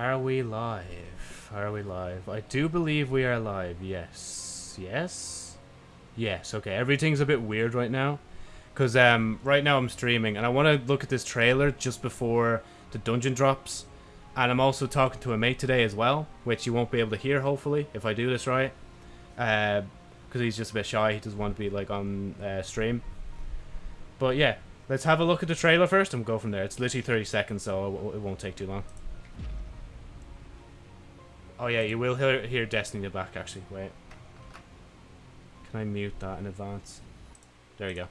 Are we live? Are we live? I do believe we are live. Yes. Yes? Yes. Okay. Everything's a bit weird right now. Because um, right now I'm streaming and I want to look at this trailer just before the dungeon drops. And I'm also talking to a mate today as well, which you won't be able to hear, hopefully, if I do this right. Because uh, he's just a bit shy. He doesn't want to be, like, on uh, stream. But, yeah. Let's have a look at the trailer first and go from there. It's literally 30 seconds, so it won't take too long. Oh, yeah, you will hear, hear Destiny in the back, actually. Wait. Can I mute that in advance? There we go.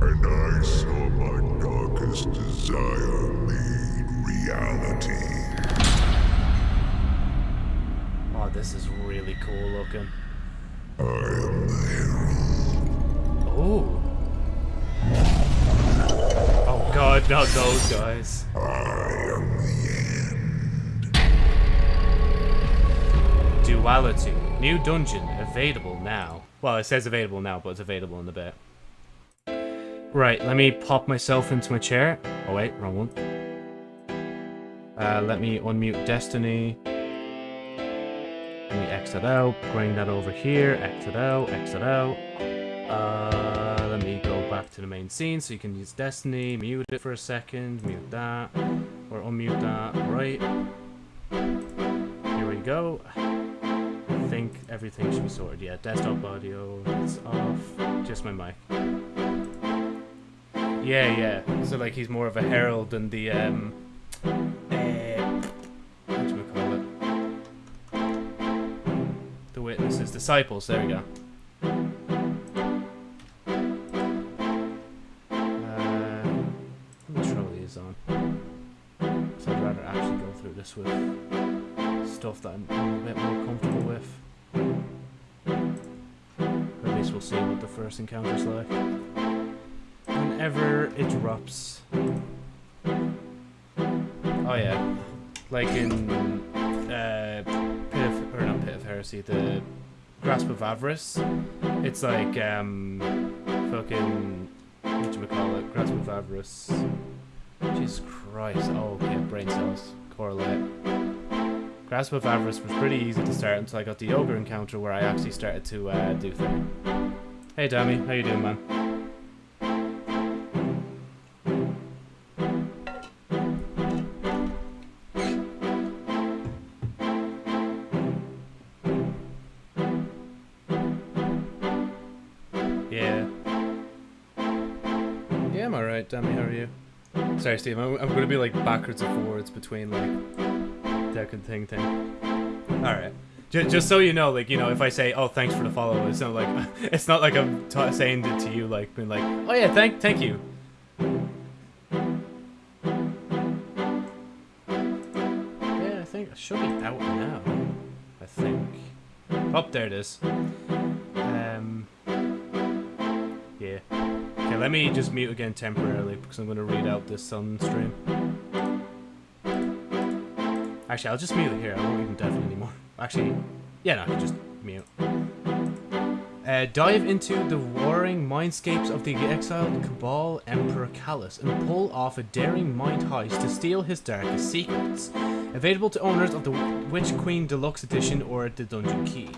And I saw my darkest desire made reality. Oh, this is really cool looking. I am the herald. Oh. God, not those guys. Duality. New dungeon. Available now. Well, it says available now, but it's available in a bit. Right, let me pop myself into my chair. Oh wait, wrong one. Uh, let me unmute Destiny. Let me exit out, bring that over here, exit out, exit out. Uh, let me go back to the main scene so you can use Destiny, mute it for a second, mute that, or unmute that, right. Here we go. I think everything should be sorted. Yeah, desktop audio, it's off, just my mic. Yeah, yeah. So like he's more of a herald than the um uh? The witnesses, disciples, there we go. Through this with stuff that I'm a bit more comfortable with. At least we'll see what the first encounter's like whenever it drops. Oh yeah, like in uh, Pit of, or not Pit of Heresy, the Grasp of Avarice. It's like um, fucking what do we call it? Grasp of Avarice. Jesus Christ! Oh, okay, brain cells correlate. Grasp of Avarice was pretty easy to start until I got the ogre encounter where I actually started to uh, do things. Hey, Dammy, how you doing, man? Sorry, Steve. I'm, I'm going to be like backwards and forwards between like deck and thing thing. All right. Just, just so you know, like you know, if I say, "Oh, thanks for the follow," it's not like it's not like I'm saying it to you, like being like, "Oh yeah, thank thank you." Yeah, I think it should be out now. I think. Oh, there it is. Um. Okay, let me just mute again temporarily because I'm going to read out this sun stream. Actually, I'll just mute it here. I won't even deafen anymore. Actually, yeah, no, I can just mute. Uh, dive into the warring mindscapes of the exiled Cabal Emperor Calus and pull off a daring mind heist to steal his darkest secrets. Available to owners of the Witch Queen Deluxe Edition or the Dungeon Key.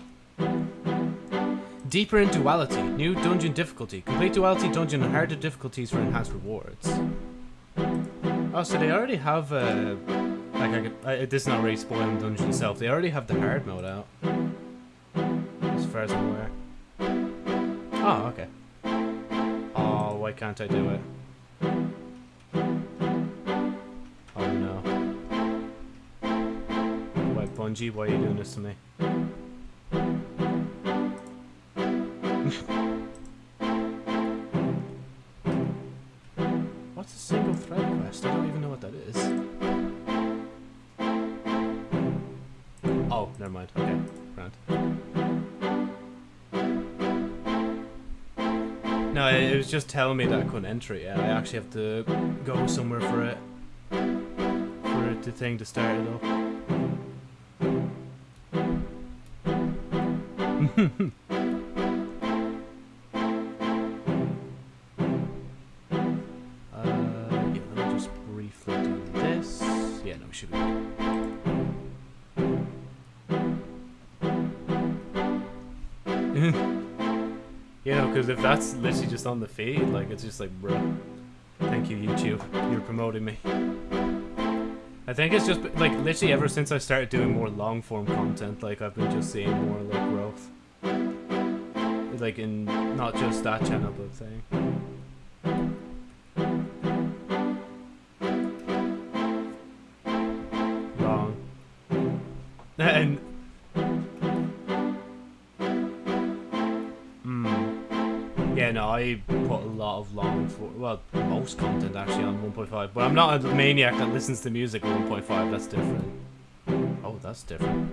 Deeper in Duality, new dungeon difficulty. Complete Duality dungeon and harder difficulties for enhanced rewards. Oh, so they already have, uh, like, I could, uh, this is not really spoiling the dungeon itself. They already have the hard mode out. As far as I'm aware. Oh, okay. Oh, why can't I do it? Oh no. Why, Bungie, why are you doing this to me? What's a single thread quest? I don't even know what that is. Oh, never mind. Okay, grand. No, it was just telling me that I couldn't enter it yet. I actually have to go somewhere for it. For the thing to start it up. should we do? you know, because if that's literally just on the feed, like, it's just like, bro, thank you, YouTube. You're promoting me. I think it's just, like, literally ever since I started doing more long-form content, like, I've been just seeing more, like, growth. Like, in not just that channel, but saying. Of long well, most content actually on 1.5, but I'm not a maniac that listens to music on 1.5. That's different. Oh, that's different.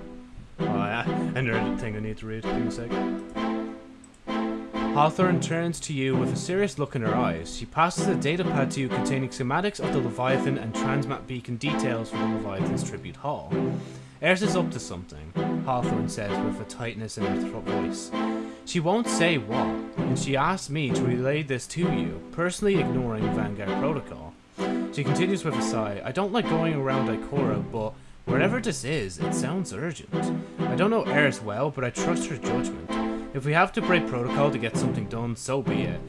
Oh yeah, another thing I need to read. Me a sec. Hawthorne turns to you with a serious look in her eyes. She passes a datapad to you containing schematics of the Leviathan and transmat beacon details for the Leviathan's tribute hall. Eris is up to something, Hawthorne says with a tightness in her throat voice. She won't say what, and she asked me to relay this to you, personally ignoring Vanguard Protocol. She continues with a sigh. I don't like going around Ikora, but wherever this is, it sounds urgent. I don't know Eris well, but I trust her judgment. If we have to break protocol to get something done, so be it.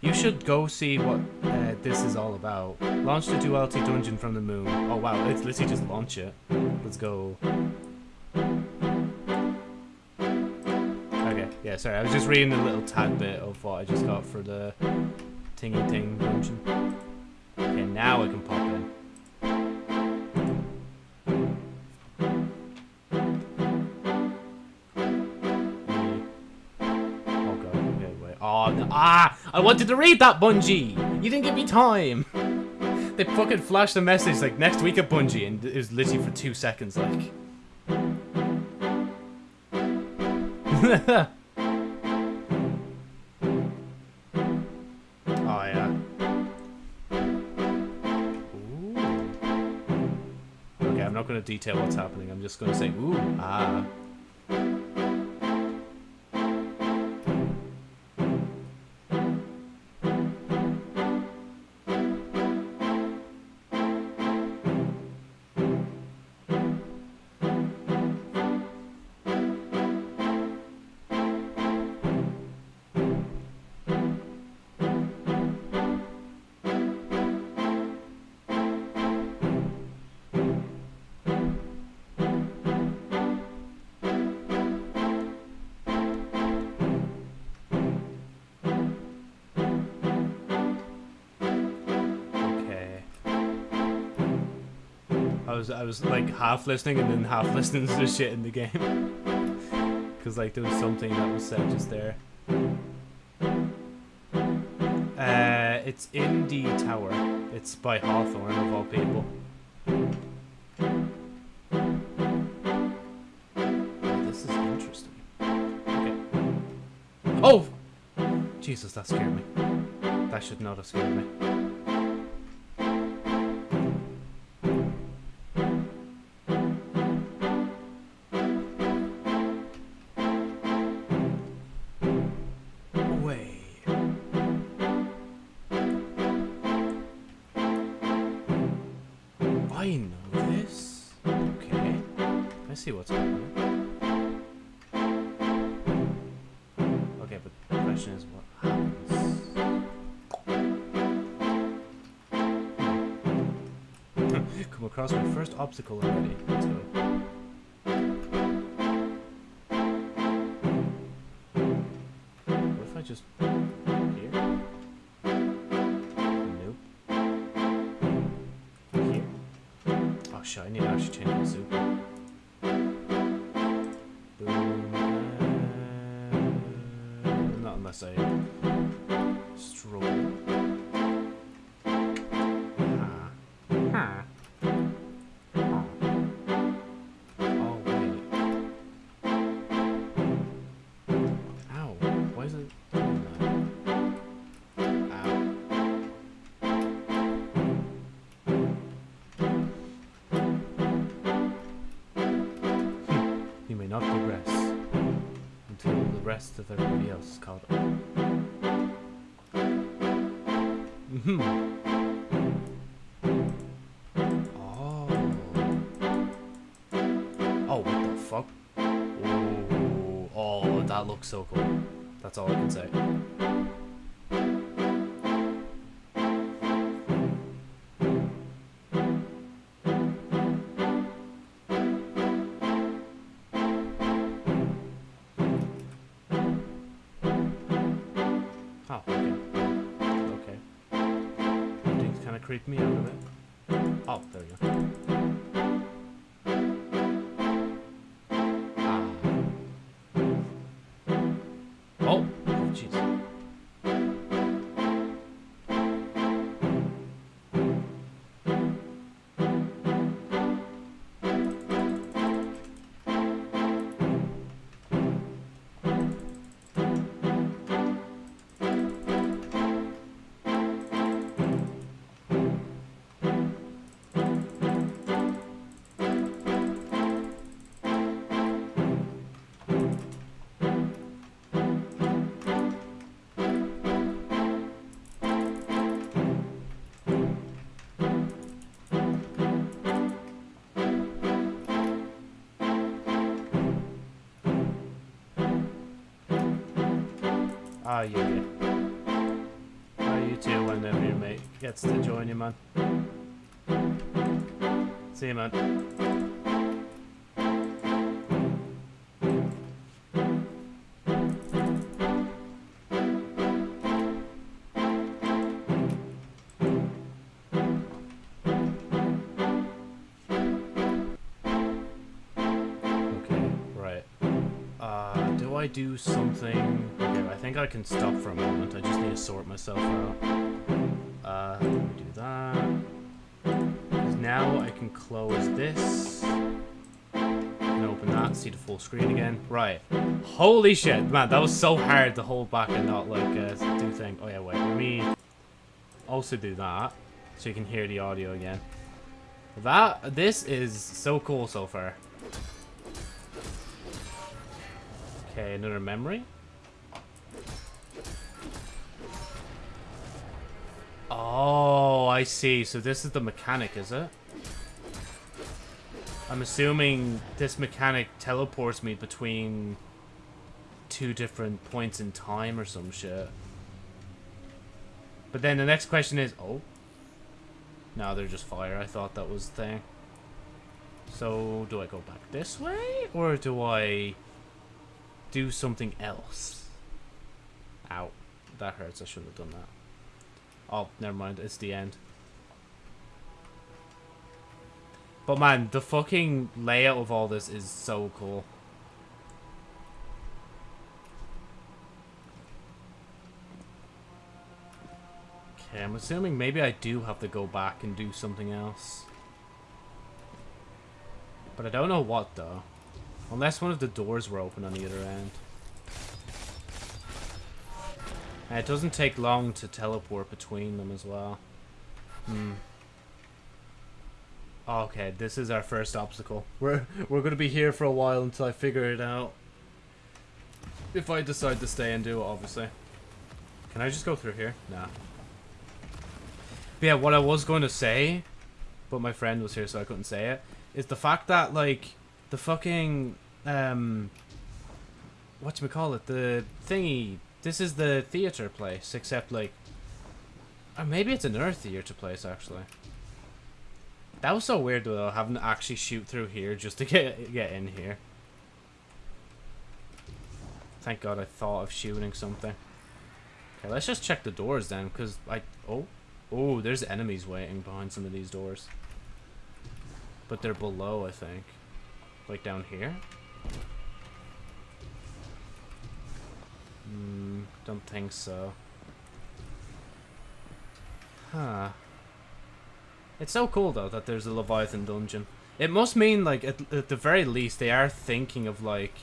You should go see what uh, this is all about. Launch the duality dungeon from the moon. Oh wow, let's literally just launch it. Let's go. Yeah, sorry, I was just reading a little tad bit of what I just got for the tingy ting dungeon. Okay, now I can pop in. Oh god, okay, wait. Oh, no. ah! I wanted to read that, Bungie! You didn't give me time! They fucking flashed a message like next week at Bungie, and it was literally for two seconds, like. oh yeah. Ooh. Okay, I'm not going to detail what's happening. I'm just going to say, ooh, ah. I was I was like half listening and then half listening to the shit in the game. Cause like there was something that was said just there. Uh, it's in the tower. It's by Hawthorne of all people. Oh, this is interesting. Okay. Oh! Jesus, that scared me. That should not have scared me. Obstacle already. Let's go. What if I just here? Nope. Here. Oh shit! I need to actually change my soup. Boom. Uh, not unless I rest of everybody else is. Mm-hmm. Oh. oh, what the fuck? Oh, oh, that looks so cool. That's all I can say. Ah, yeah, yeah. Ah, you too, whenever your mate gets to join you, man. See you, man. Do something? Okay, I think I can stop for a moment. I just need to sort myself out. Uh, let me do that. now I can close this. And open that, see the full screen again. Right. Holy shit, man, that was so hard to hold back and not, like, uh, do thing. Oh, yeah, wait, let me also do that, so you can hear the audio again. That, this is so cool so far. Okay, another memory. Oh, I see. So this is the mechanic, is it? I'm assuming this mechanic teleports me between two different points in time or some shit. But then the next question is, oh. No, they're just fire. I thought that was the thing. So, do I go back this way? Or do I do something else? Ow. That hurts. I shouldn't have done that. Oh, never mind. It's the end. But man, the fucking layout of all this is so cool. Okay, I'm assuming maybe I do have to go back and do something else. But I don't know what though. Unless one of the doors were open on the other end. And it doesn't take long to teleport between them as well. Hmm. Okay, this is our first obstacle. We're we're gonna be here for a while until I figure it out. If I decide to stay and do it, obviously. Can I just go through here? Nah. But yeah, what I was going to say, but my friend was here so I couldn't say it, is the fact that, like, the fucking, um, what do we call it? the thingy, this is the theater place, except, like, or maybe it's another theater place, actually. That was so weird, though, having to actually shoot through here just to get, get in here. Thank God I thought of shooting something. Okay, let's just check the doors then, because I... Oh. Oh, there's enemies waiting behind some of these doors. But they're below, I think. Like down here? Hmm, don't think so. Huh. It's so cool, though, that there's a Leviathan dungeon. It must mean, like, at, at the very least, they are thinking of, like,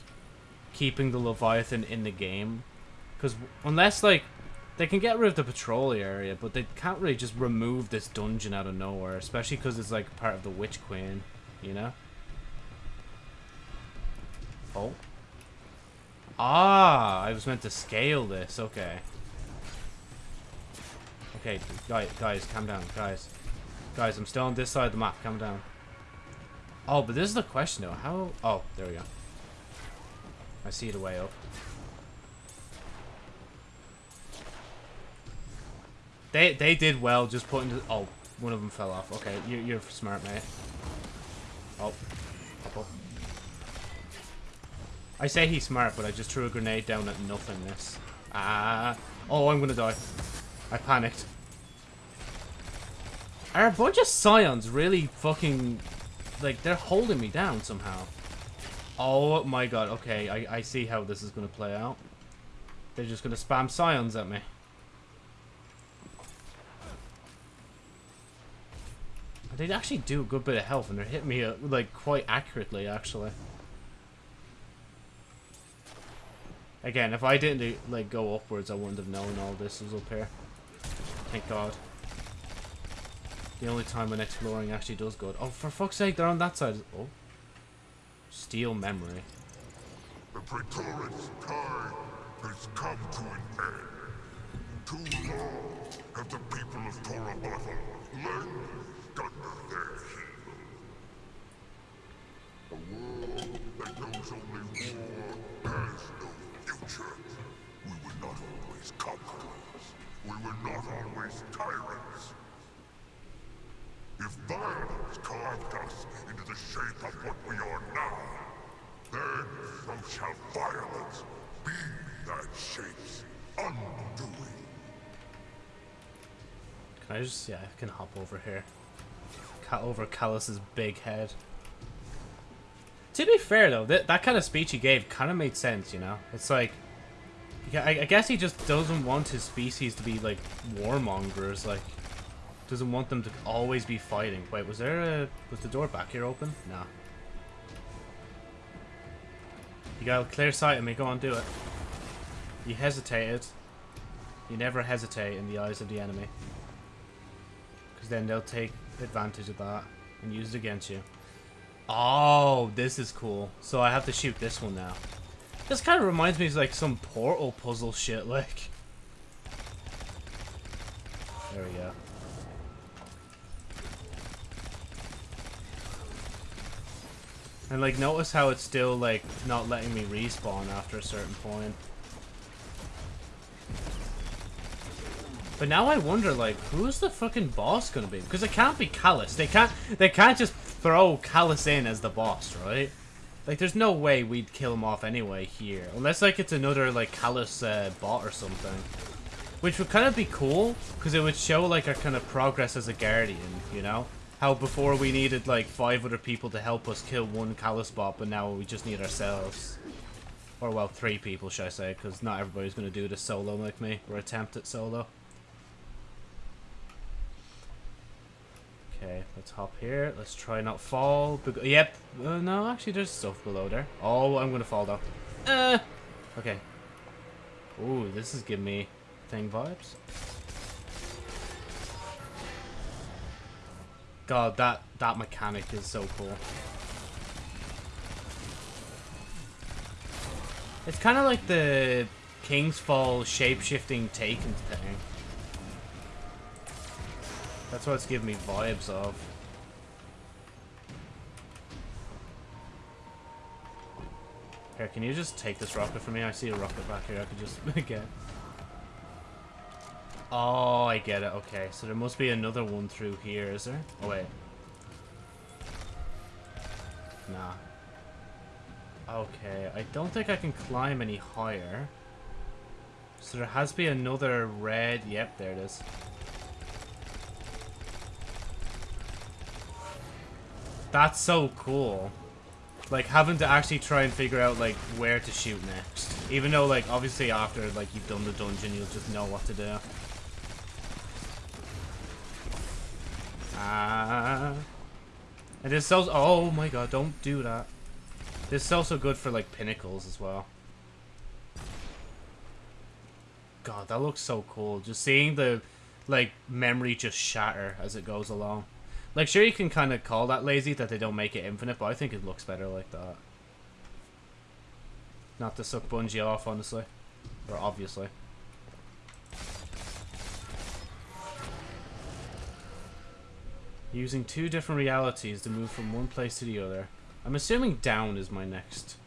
keeping the Leviathan in the game. Because unless, like, they can get rid of the patrol area, but they can't really just remove this dungeon out of nowhere, especially because it's like part of the Witch Queen, you know? Oh. Ah, I was meant to scale this, okay. Okay, guys, guys, calm down, guys. Guys, I'm still on this side of the map, calm down. Oh, but this is the question though, how... Oh, there we go. I see the way up. They they did well just putting the, oh one of them fell off. Okay, you you're smart, mate. Oh, up up. I say he's smart, but I just threw a grenade down at nothingness. Ah! Oh, I'm gonna die. I panicked. Are a bunch of scions really fucking... Like, they're holding me down somehow. Oh my god, okay, I, I see how this is to play out. They're just to spam scions at me. They actually do a good bit of health, and they're hitting me, uh, like, quite accurately, actually. Again, if I didn't, like, go upwards, I wouldn't have known all this was up here. Thank God. The only time when exploring actually does good. Oh, for fuck's sake, they're on that side. Oh. Steel memory. The has come to an end. Too long have the people of languished under their heel. A world that knows only war has no future. We were not always conquerors. We were not always tyrants. If violence carved us into the shape of what we are now, then so shall violence be that shape's undoing. Can I just... Yeah, I can hop over here. Cut over Calus's big head. To be fair, though, that, that kind of speech he gave kind of made sense, you know? It's like... I, I guess he just doesn't want his species to be, like, warmongers, like... Doesn't want them to always be fighting. Wait, was there a... Was the door back here open? Nah. You got clear sight of me. Go on, do it. You hesitated. You never hesitate in the eyes of the enemy. Because then they'll take advantage of that and use it against you. Oh, this is cool. So I have to shoot this one now. This kind of reminds me of like some portal puzzle shit, like. There we go. And like, notice how it's still like not letting me respawn after a certain point. But now I wonder, like, who's the fucking boss gonna be? Because it can't be Calus. They can't. They can't just throw Calus in as the boss, right? Like, there's no way we'd kill him off anyway here, unless like it's another like Calus uh, bot or something, which would kind of be cool because it would show like our kind of progress as a guardian, you know? How before we needed like five other people to help us kill one Calus bot, but now we just need ourselves. Or well, three people, should I say, because not everybody's going to do this solo like me, or attempt it solo. Okay, let's hop here. Let's try not fall. Yep. Uh, no, actually, there's stuff below there. Oh, I'm to fall though. Uh, okay. Ooh, this is giving me thing vibes. God, that, that mechanic is so cool. It's kind of like the King's Fall shape-shifting Taken thing. That's what it's giving me vibes of. Here, can you just take this rocket from me? I see a rocket back here I could just get. Oh, I get it. Okay, so there must be another one through here, is there? Oh, wait. Nah. Okay, I don't think I can climb any higher. So there has to be another red... Yep, there it is. That's so cool. Like, having to actually try and figure out, like, where to shoot next. Even though, like, obviously after, like, you've done the dungeon, you'll just know what to do. Ah. And this sells. Oh my god! Don't do that. This is also good for like pinnacles as well. God, that looks so cool. Just seeing the like memory just shatter as it goes along. Like, sure, you can kind of call that lazy that they don't make it infinite, but I think it looks better like that. Not to suck Bungie off, honestly. Or obviously. Using two different realities to move from one place to the other. I'm assuming down is my next.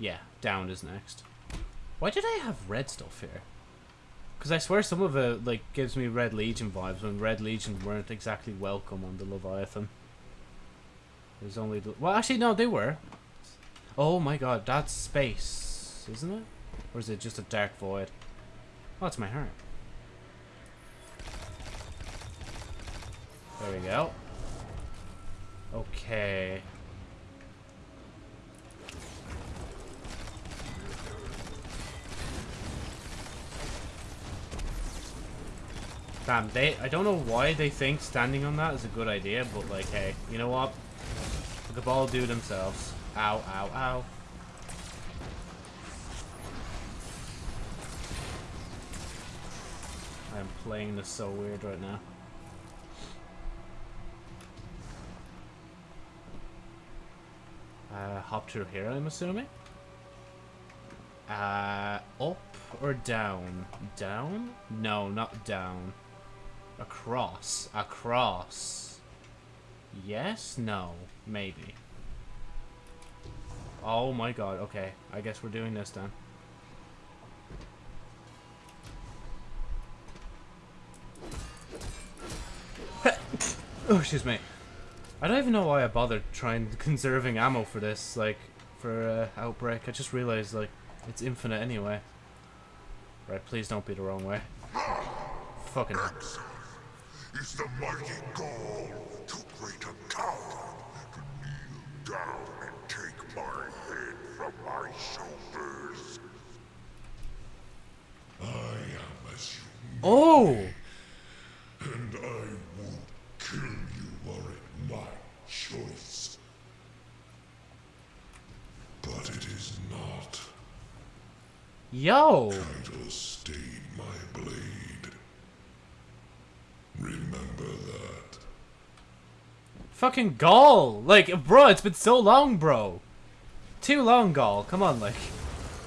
Yeah, down is next. Why did I have red stuff here? Because I swear some of it like gives me Red Legion vibes when Red Legion weren't exactly welcome on the Leviathan. There's only the well, actually no, they were. Oh my god, that's space, isn't it? Or is it just a dark void? Oh, it's my heart. There we go. Okay. Damn, they- I don't know why they think standing on that is a good idea, but like, hey, you know what? The ball do themselves. Ow, ow, ow. I'm playing this so weird right now. Uh, hop through here, I'm assuming? Uh, up or down? Down? No, not down. Across. Across. Yes? No. Maybe. Oh my god, okay. I guess we're doing this then. oh, excuse me. I don't even know why I bothered trying conserving ammo for this, like, for uh, Outbreak. I just realized, like, it's infinite anyway. Right, please don't be the wrong way. Fucking is the mighty Ghaul to great a coward to kneel down and take my head from my shoulders. I am as you, Oh! and I would kill you were it my choice. But it is not. Yo! Caiatl stayed my blade. Remember that. Fucking Ghaul! Like, bro, it's been so long, bro. Too long, Ghaul. Come on, like.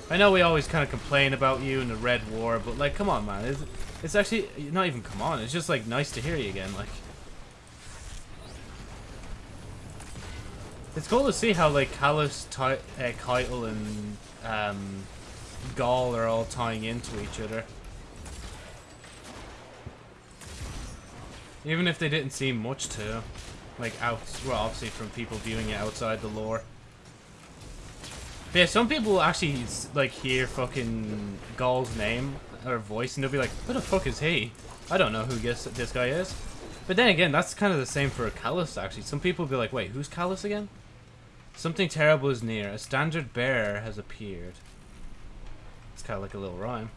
I know we always kind of complain about you in the Red War, but, like, come on, man. It's, it's actually, not even come on. It's just, like, nice to hear you again, like. It's cool to see how, like, Calus, Ty uh, Caiatl, and, um, Ghaul are all tying into each other. Even if they didn't seem much to. Like, out, well, obviously from people viewing it outside the lore. But yeah, some people actually, like, hear fucking Ghaul's name or voice and they'll be like, who the fuck is he? I don't know who guess this guy is. But then again, that's kind of the same for a Calus, actually. Some people will be like, wait, who's Calus again? Something terrible is near. A standard bearer has appeared. It's kind of like a little rhyme.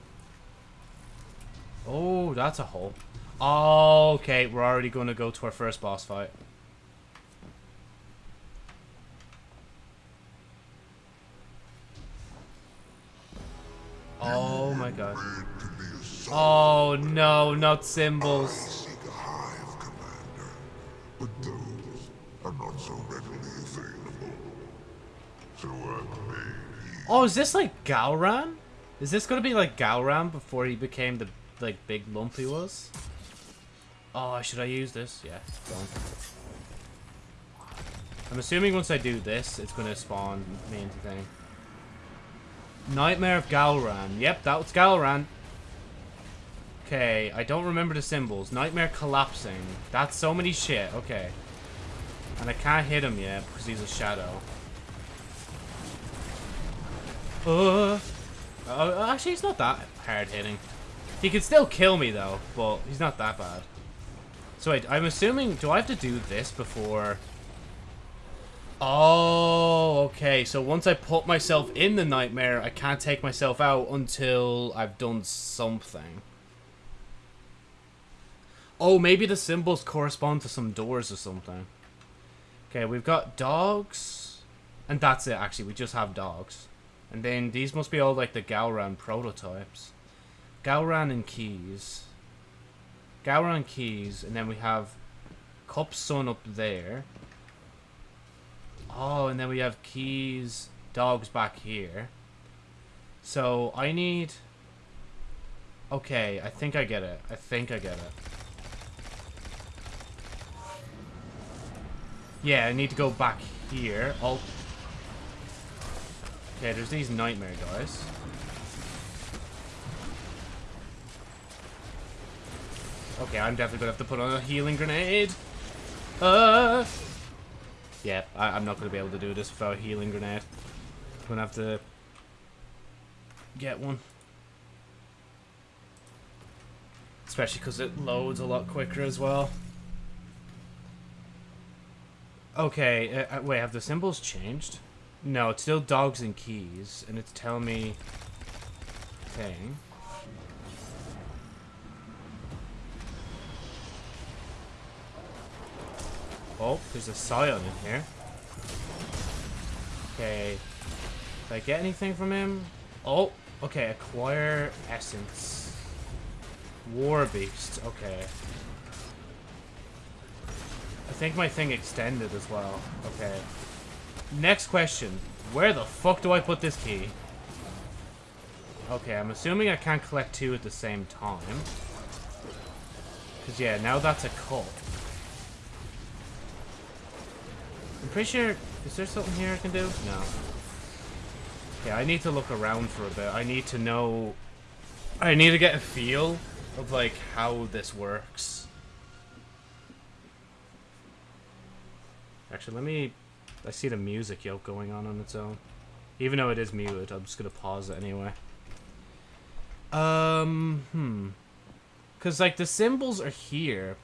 Oh, that's a hole. Oh, okay, we're already going to go to our first boss fight. Oh my god. Made to be a son. Oh no, not symbols. Seek a hive, Commander, but those are not so readily available. So I've made. Oh, is this like Gahlran? Is this gonna be like Gahlran before he became the like big lump he was? Oh, should I use this? Yeah. I'm assuming once I do this, it's gonna spawn me into thing. Nightmare of Gahlran. Yep, that was Gahlran. Okay, I don't remember the symbols. Nightmare collapsing. That's so many shit. Okay. And I can't hit him yet because he's a shadow. Uh, uh, actually, he's not that hard hitting. He can still kill me though, but he's not that bad. So wait, I'm assuming, do I have to do this before? Oh, okay. So once I put myself in the nightmare, I can't take myself out until I've done something. Oh, maybe the symbols correspond to some doors or something. Okay, we've got dogs. And that's it, actually. We just have dogs. And then these must be all like the Gahlran prototypes. Gahlran and keys. Gahlran keys, and then we have Cup Sun up there. Oh, and then we have keys, dogs back here. So I need. Okay, I think I get it. I think I get it. Yeah, I need to go back here. Oh. Okay, there's these nightmare guys. Okay, I'm definitely gonna have to put on a healing grenade. Uh. Yeah, I, I'm not gonna be able to do this without a healing grenade. I'm gonna have to get one. Especially because it loads a lot quicker as well. Okay, uh, uh, wait, have the symbols changed? No, it's still dogs and keys, and it's telling me thing. Oh, there's a scion in here. Okay. Did I get anything from him? Oh, okay, acquire essence. War beast, okay. I think my thing extended as well. Okay. Next question. Where the fuck do I put this key? Okay, I'm assuming I can't collect two at the same time. Because, yeah, now that's a cup. I'm pretty sure... Is there something here I can do? No. Okay, I need to look around for a bit. I need to know... I need to get a feel of, like, how this works. Actually, let me... I see the music yoke going on on its own. Even though it is muted, I'm just going to pause it anyway. Um, hmm. Because, like, the symbols are here.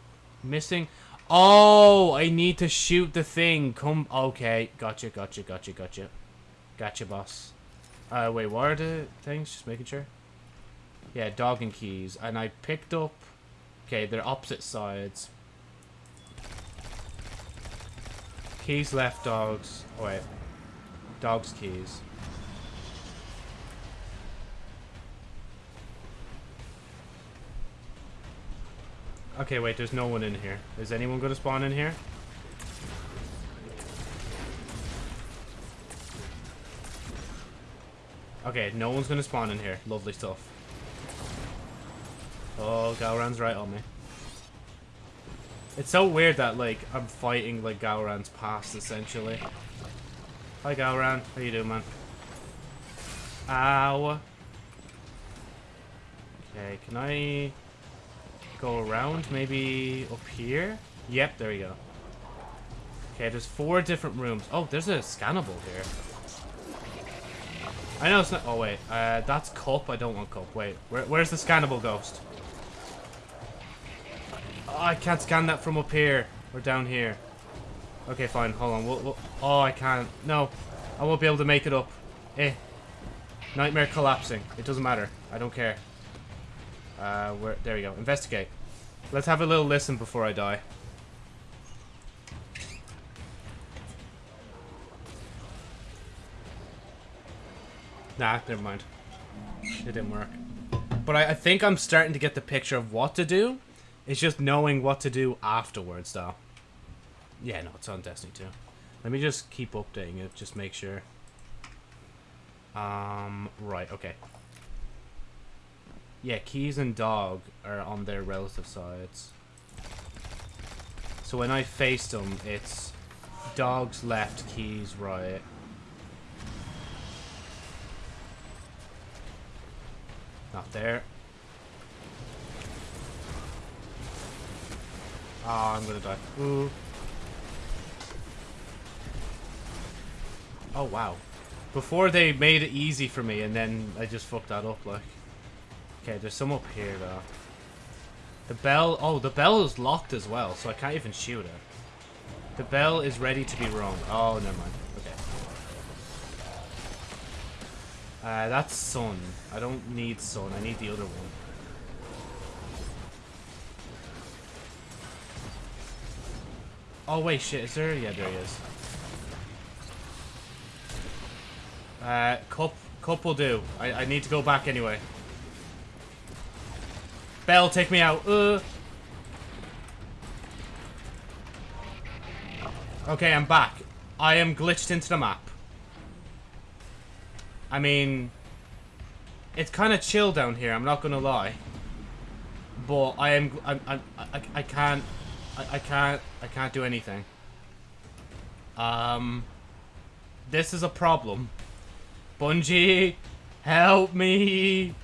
Missing... Oh, I need to shoot the thing. Come... Okay, gotcha, gotcha, gotcha, gotcha. Gotcha, boss. Uh, wait, what are the things? Just making sure. Yeah, dog and keys. And I picked up... Okay, they're opposite sides. Keys left, dogs. Oh, wait. Dogs, keys. Okay, wait, there's no one in here. Is anyone going to spawn in here? Okay, no one's going to spawn in here. Lovely stuff. Oh, Gahlran's right on me. It's so weird that, like, I'm fighting, like, Gahlran's past, essentially. Hi, Gahlran. How you doing, man? Ow. Okay, can I go around? Maybe up here? Yep, there we go. Okay, there's four different rooms. Oh, there's a scannable here. I know it's not... Oh, wait. Uh, that's cup. I don't want cup. Wait, where, where's the scannable ghost? Oh, I can't scan that from up here. Or down here. Okay, fine. Hold on. We'll, we'll, oh, I can't. No. I won't be able to make it up. Eh. Nightmare collapsing. It doesn't matter. I don't care. Uh, where? There we go. Investigate. Let's have a little listen before I die. Nah, never mind. It didn't work. But I, I think I'm starting to get the picture of what to do. It's just knowing what to do afterwards, though. Yeah, no, it's on Destiny 2. Let me just keep updating it, just make sure. Um, right, okay. Yeah, keys and dog are on their relative sides. So when I faced them, it's dogs left, keys right. Not there. Oh, I'm gonna die. Ooh. Oh, wow. Before they made it easy for me, and then I just fucked that up, like. Okay, there's some up here, though. The bell... Oh, the bell is locked as well, so I can't even shoot it. The bell is ready to be rung. Oh, never mind. Okay. Uh, that's sun. I don't need sun. I need the other one. Oh, wait, shit. Is there... Yeah, there he is. Uh, cup, cup will do. I, I need to go back anyway. Bell, take me out. Uh. Okay, I'm back. I am glitched into the map. I mean, it's kind of chill down here. I'm not gonna lie. But I am. I'm. I'm I, I can't. I, I can't. I can't do anything. Um. This is a problem. Bungie, help me.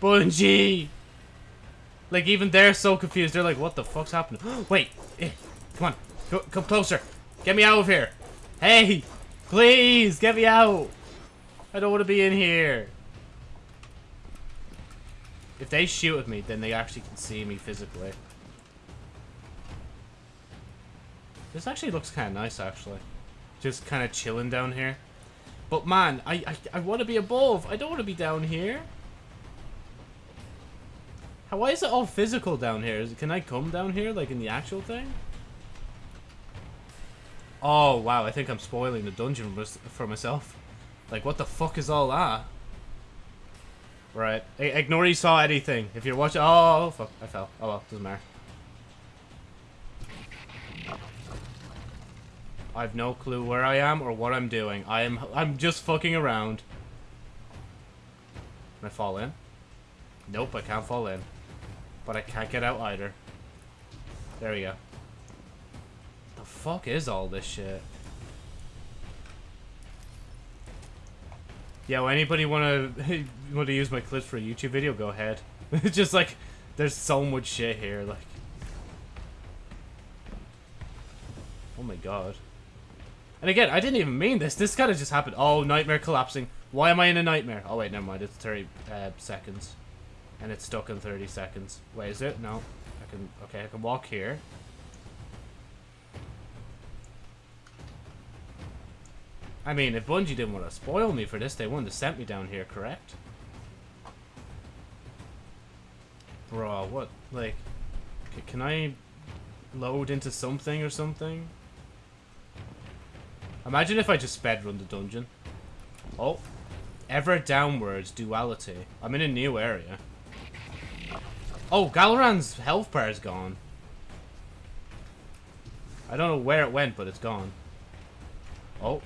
Bungie. Like, even they're so confused. They're like, what the fuck's happening? Wait. Eh, come on. Go, come closer. Get me out of here. Hey. Please, get me out. I don't want to be in here. If they shoot at me, then they actually can see me physically. This actually looks kind of nice, actually. Just kind of chilling down here. But man, I, I, I want to be above. I don't want to be down here. How, why is it all physical down here? Is, can I come down here, like in the actual thing? Oh, wow, I think I'm spoiling the dungeon for myself. Like, what the fuck is all that? Right. I ignore you saw anything. If you're watching... Oh, oh, fuck. I fell. Oh, well. Doesn't matter. I have no clue where I am or what I'm doing. I am... I'm just fucking around. Can I fall in? Nope, I can't fall in. But I can't get out either. There we go. The fuck is all this shit? Well, anybody want to want to use my clips for a YouTube video? Go ahead. It's just like, there's so much shit here. Like, oh my god. And again, I didn't even mean this. This kind of just happened. Oh, nightmare collapsing. Why am I in a nightmare? Oh wait, never mind. It's 30 uh, seconds, and it's stuck in 30 seconds. Wait, is it? No. I can. Okay, I can walk here. I mean, if Bungie didn't want to spoil me for this, they wouldn't have sent me down here, correct? Bro, what? Like, can I load into something or something? Imagine if I just sped run the dungeon. Oh. Ever downwards duality. I'm in a new area. Oh, Gahlran's health bar is gone. I don't know where it went, but it's gone. Oh.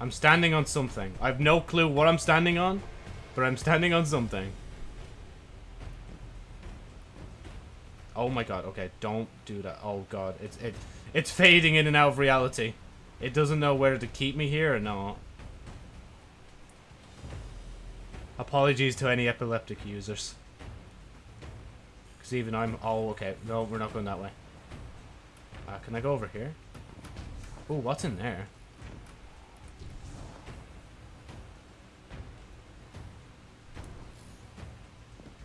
I'm standing on something. I have no clue what I'm standing on, but I'm standing on something. Oh my god, okay, don't do that. Oh god, it's it it's fading in and out of reality. It doesn't know whether to keep me here or not. Apologies to any epileptic users. Because even I'm... Oh, okay. No, we're not going that way. Uh, can I go over here? Oh, what's in there?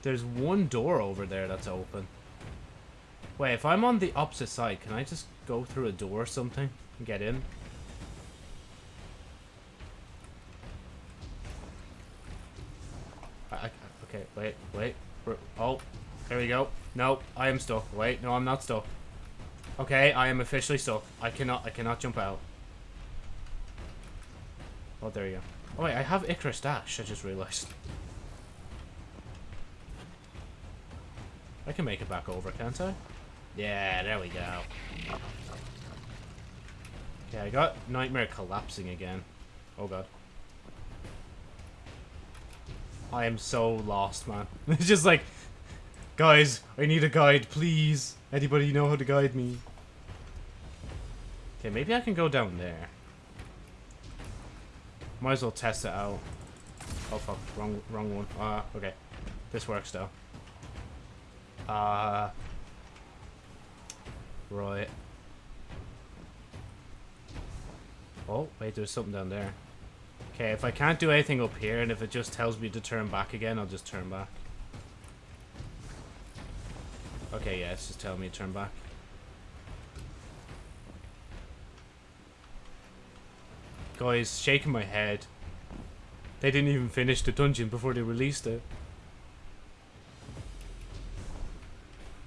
There's one door over there that's open. Wait, if I'm on the opposite side, can I just go through a door or something and get in? I, I, okay, wait, wait. Oh, there we go. No, I am stuck. Wait, no, I'm not stuck. Okay, I am officially stuck. I cannot, I cannot jump out. Oh, there you go. Oh wait, I have Icarus Dash, I just realized. I can make it back over, can't I? Yeah, there we go. Okay, I got Nightmare collapsing again. Oh god. I am so lost, man. it's just like, guys, I need a guide, please. Anybody know how to guide me? Okay, maybe I can go down there. Might as well test it out. Oh fuck, wrong, wrong one. Ah, uh, okay. This works though. Uh, right. Oh, wait, there's something down there. Okay, if I can't do anything up here, and if it just tells me to turn back again, I'll just turn back. Okay, yeah, it's just telling me to turn back. Guys, shaking my head. They didn't even finish the dungeon before they released it.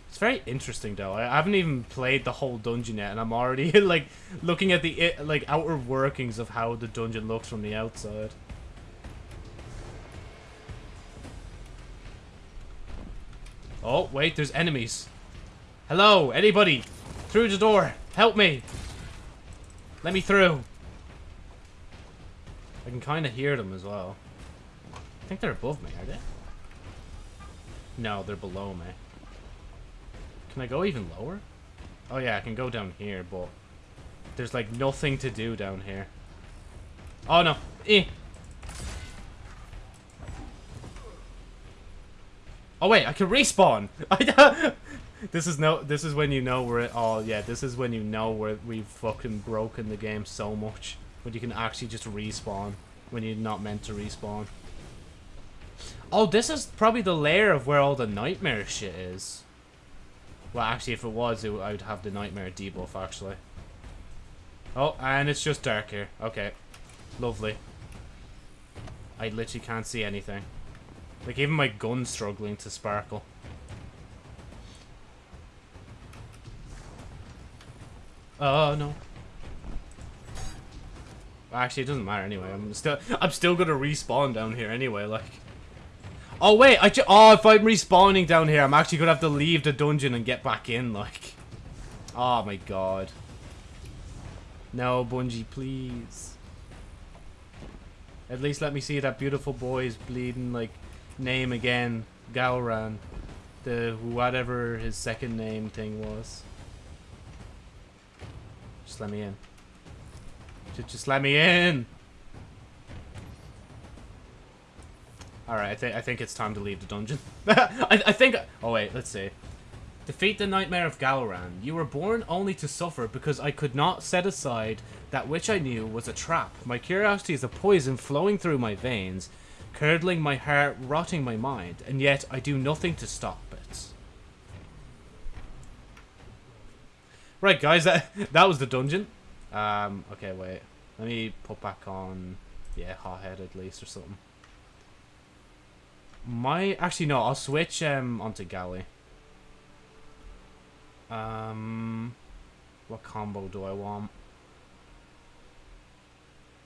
It's very interesting though. I haven't even played the whole dungeon yet, and I'm already like looking at the like outer workings of how the dungeon looks from the outside. Oh, wait, there's enemies. Hello, anybody? Through the door. Help me. Let me through. I can kind of hear them as well. I think they're above me, are they? No, they're below me. Can I go even lower? Oh yeah, I can go down here, but there's like nothing to do down here. Oh no. Eh. Oh wait, I can respawn. this is no. This is when you know we're. Oh yeah, this is when you know where we've fucking broken the game so much. When you can actually just respawn when you're not meant to respawn. Oh, this is probably the layer of where all the nightmare shit is. Well, actually, if it was, it, I would have the Nightmare debuff, actually. Oh, and it's just dark here. Okay. Lovely. I literally can't see anything. Like, even my gun's struggling to sparkle. Oh, no. Actually, it doesn't matter anyway. I'm still, I'm still gonna respawn down here anyway. Like, oh wait, I oh if I'm respawning down here, I'm actually gonna have to leave the dungeon and get back in. Like, oh my god. No, Bungie, please. At least let me see that beautiful boy's bleeding like name again, Gahlran, the whatever his second name thing was. Just let me in. Just, let me in. All right, I think I think it's time to leave the dungeon. I, I think. Oh wait, let's see. Defeat the Nightmare of Gahlran. You were born only to suffer because I could not set aside that which I knew was a trap. My curiosity is a poison flowing through my veins, curdling my heart, rotting my mind, and yet I do nothing to stop it. Right, guys, that that was the dungeon. Um, okay, wait. Let me put back on, yeah, hot Hothead at least or something. My, actually no, I'll switch um onto Galley. Um, what combo do I want?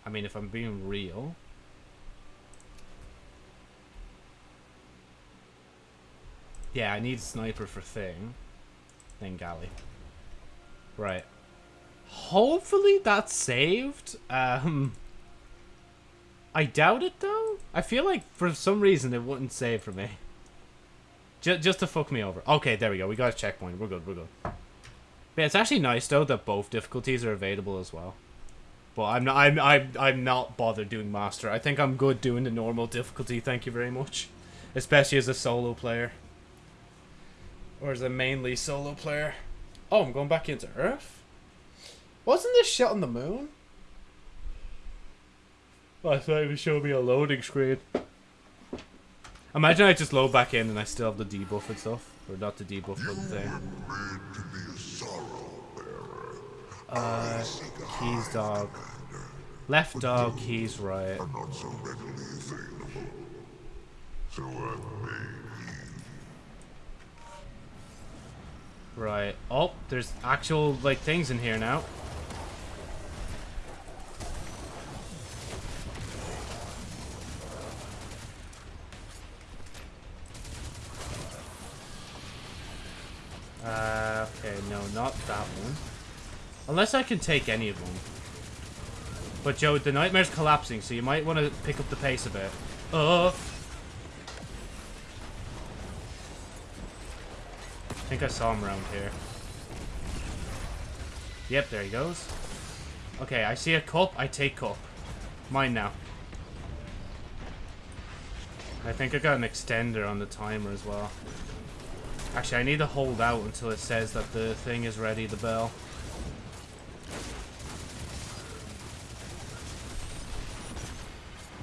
I mean, if I'm being real. Yeah, I need sniper for thing. Then galley. Right. Hopefully that's saved. Um, I doubt it though. I feel like for some reason it wouldn't save for me. Just, just to fuck me over. Okay, there we go. We got a checkpoint. We're good. We're good. But it's actually nice though that both difficulties are available as well. But I'm not. I'm. I'm. I'm not bothered doing master. I think I'm good doing the normal difficulty. Thank you very much, especially as a solo player. Or is a mainly solo player. Oh, I'm going back into Earth. Wasn't this shot on the moon? Well, I thought it would show me a loading screen. Imagine I just load back in and I still have the debuff and stuff. Or not the debuff, but the thing. Uh, keys dog. Left dog, keys right. Right. Oh, there's actual, like, things in here now. Uh, okay, no, not that one. Unless I can take any of them. But Joe, the nightmare's collapsing, so you might want to pick up the pace a bit. Oh! I think I saw him around here. Yep, there he goes. Okay, I see a cup, I take cup. Mine now. I think I got an extender on the timer as well. Actually, I need to hold out until it says that the thing is ready, the bell.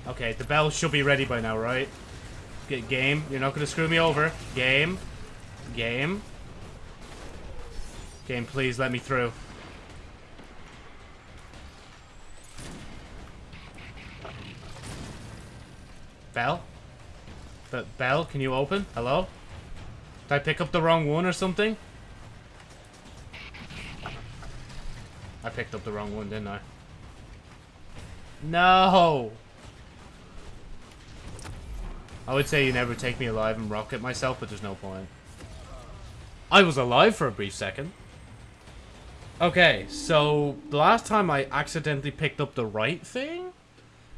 Okay, the bell should be ready by now, right? Get game. You're not going to screw me over. Game. Game. Game, please let me through. Bell? But Bell, can you open? Hello? Did I pick up the wrong one or something? I picked up the wrong one, didn't I? No! I would say you never take me alive and rocket myself, but there's no point. I was alive for a brief second. Okay, so the last time I accidentally picked up the right thing,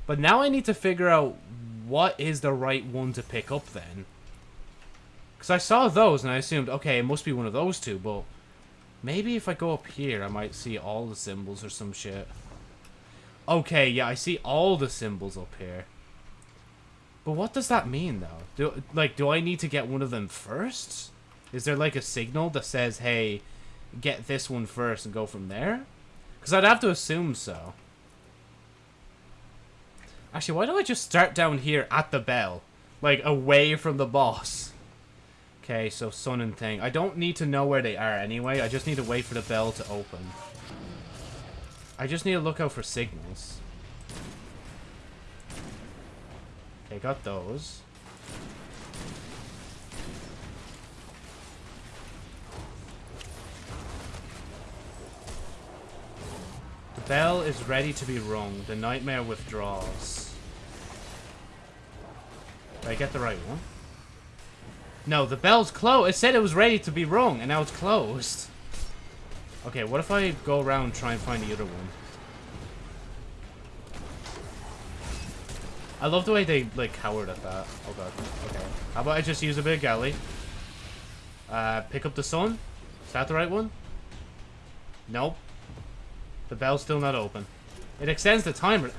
but now I need to figure out what is the right one to pick up then. Because I saw those and I assumed, okay, it must be one of those two, but maybe if I go up here, I might see all the symbols or some shit. Okay, yeah, I see all the symbols up here. But what does that mean, though? Do, like, do I need to get one of them first? Is there, like, a signal that says, hey, get this one first and go from there? Because I'd have to assume so. Actually, why don't I just start down here at the bell? Like, away from the boss. Okay, so sun and thing. I don't need to know where they are anyway. I just need to wait for the bell to open. I just need to look out for signals. Okay, got those. Bell is ready to be rung. The nightmare withdraws. Did I get the right one? No, the bell's closed. It said it was ready to be rung, and now it's closed. Okay, what if I go around try and find the other one? I love the way they, like, cowered at that. Oh god. Okay. How about I just use a big galley? Uh, pick up the sun? Is that the right one? Nope. The bell's still not open. It extends the timer.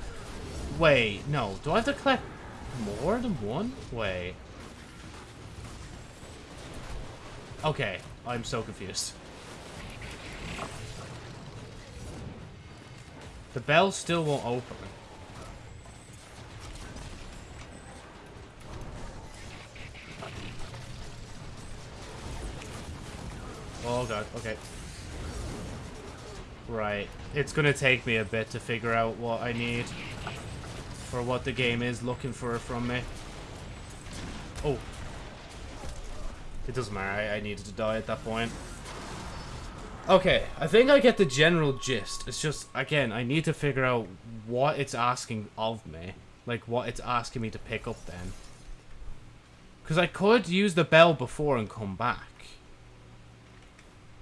Wait, no. Do I have to collect more than one? Wait. Okay, I'm so confused. The bell still won't open. Oh god, okay. Right. It's gonna take me a bit to figure out what I need. Or what the game is looking for from me. Oh. It doesn't matter, I, I needed to die at that point. Okay, I think I get the general gist. It's just, again, I need to figure out what it's asking of me. Like, what it's asking me to pick up then. Because I could use the bell before and come back.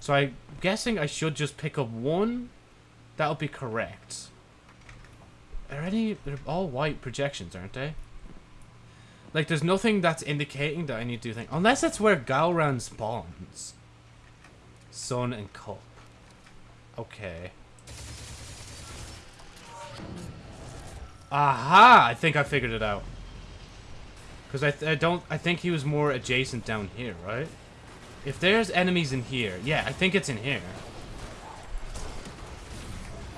So I'm guessing I should just pick up one. That'll be correct. Are any... They're all white projections, aren't they? Like, there's nothing that's indicating that I need to do things. Unless it's where Gahlran spawns. Sun and Cup. Okay. Aha! I think I figured it out. Because I, I don't... I think he was more adjacent down here, right? If there's enemies in here... Yeah, I think it's in here.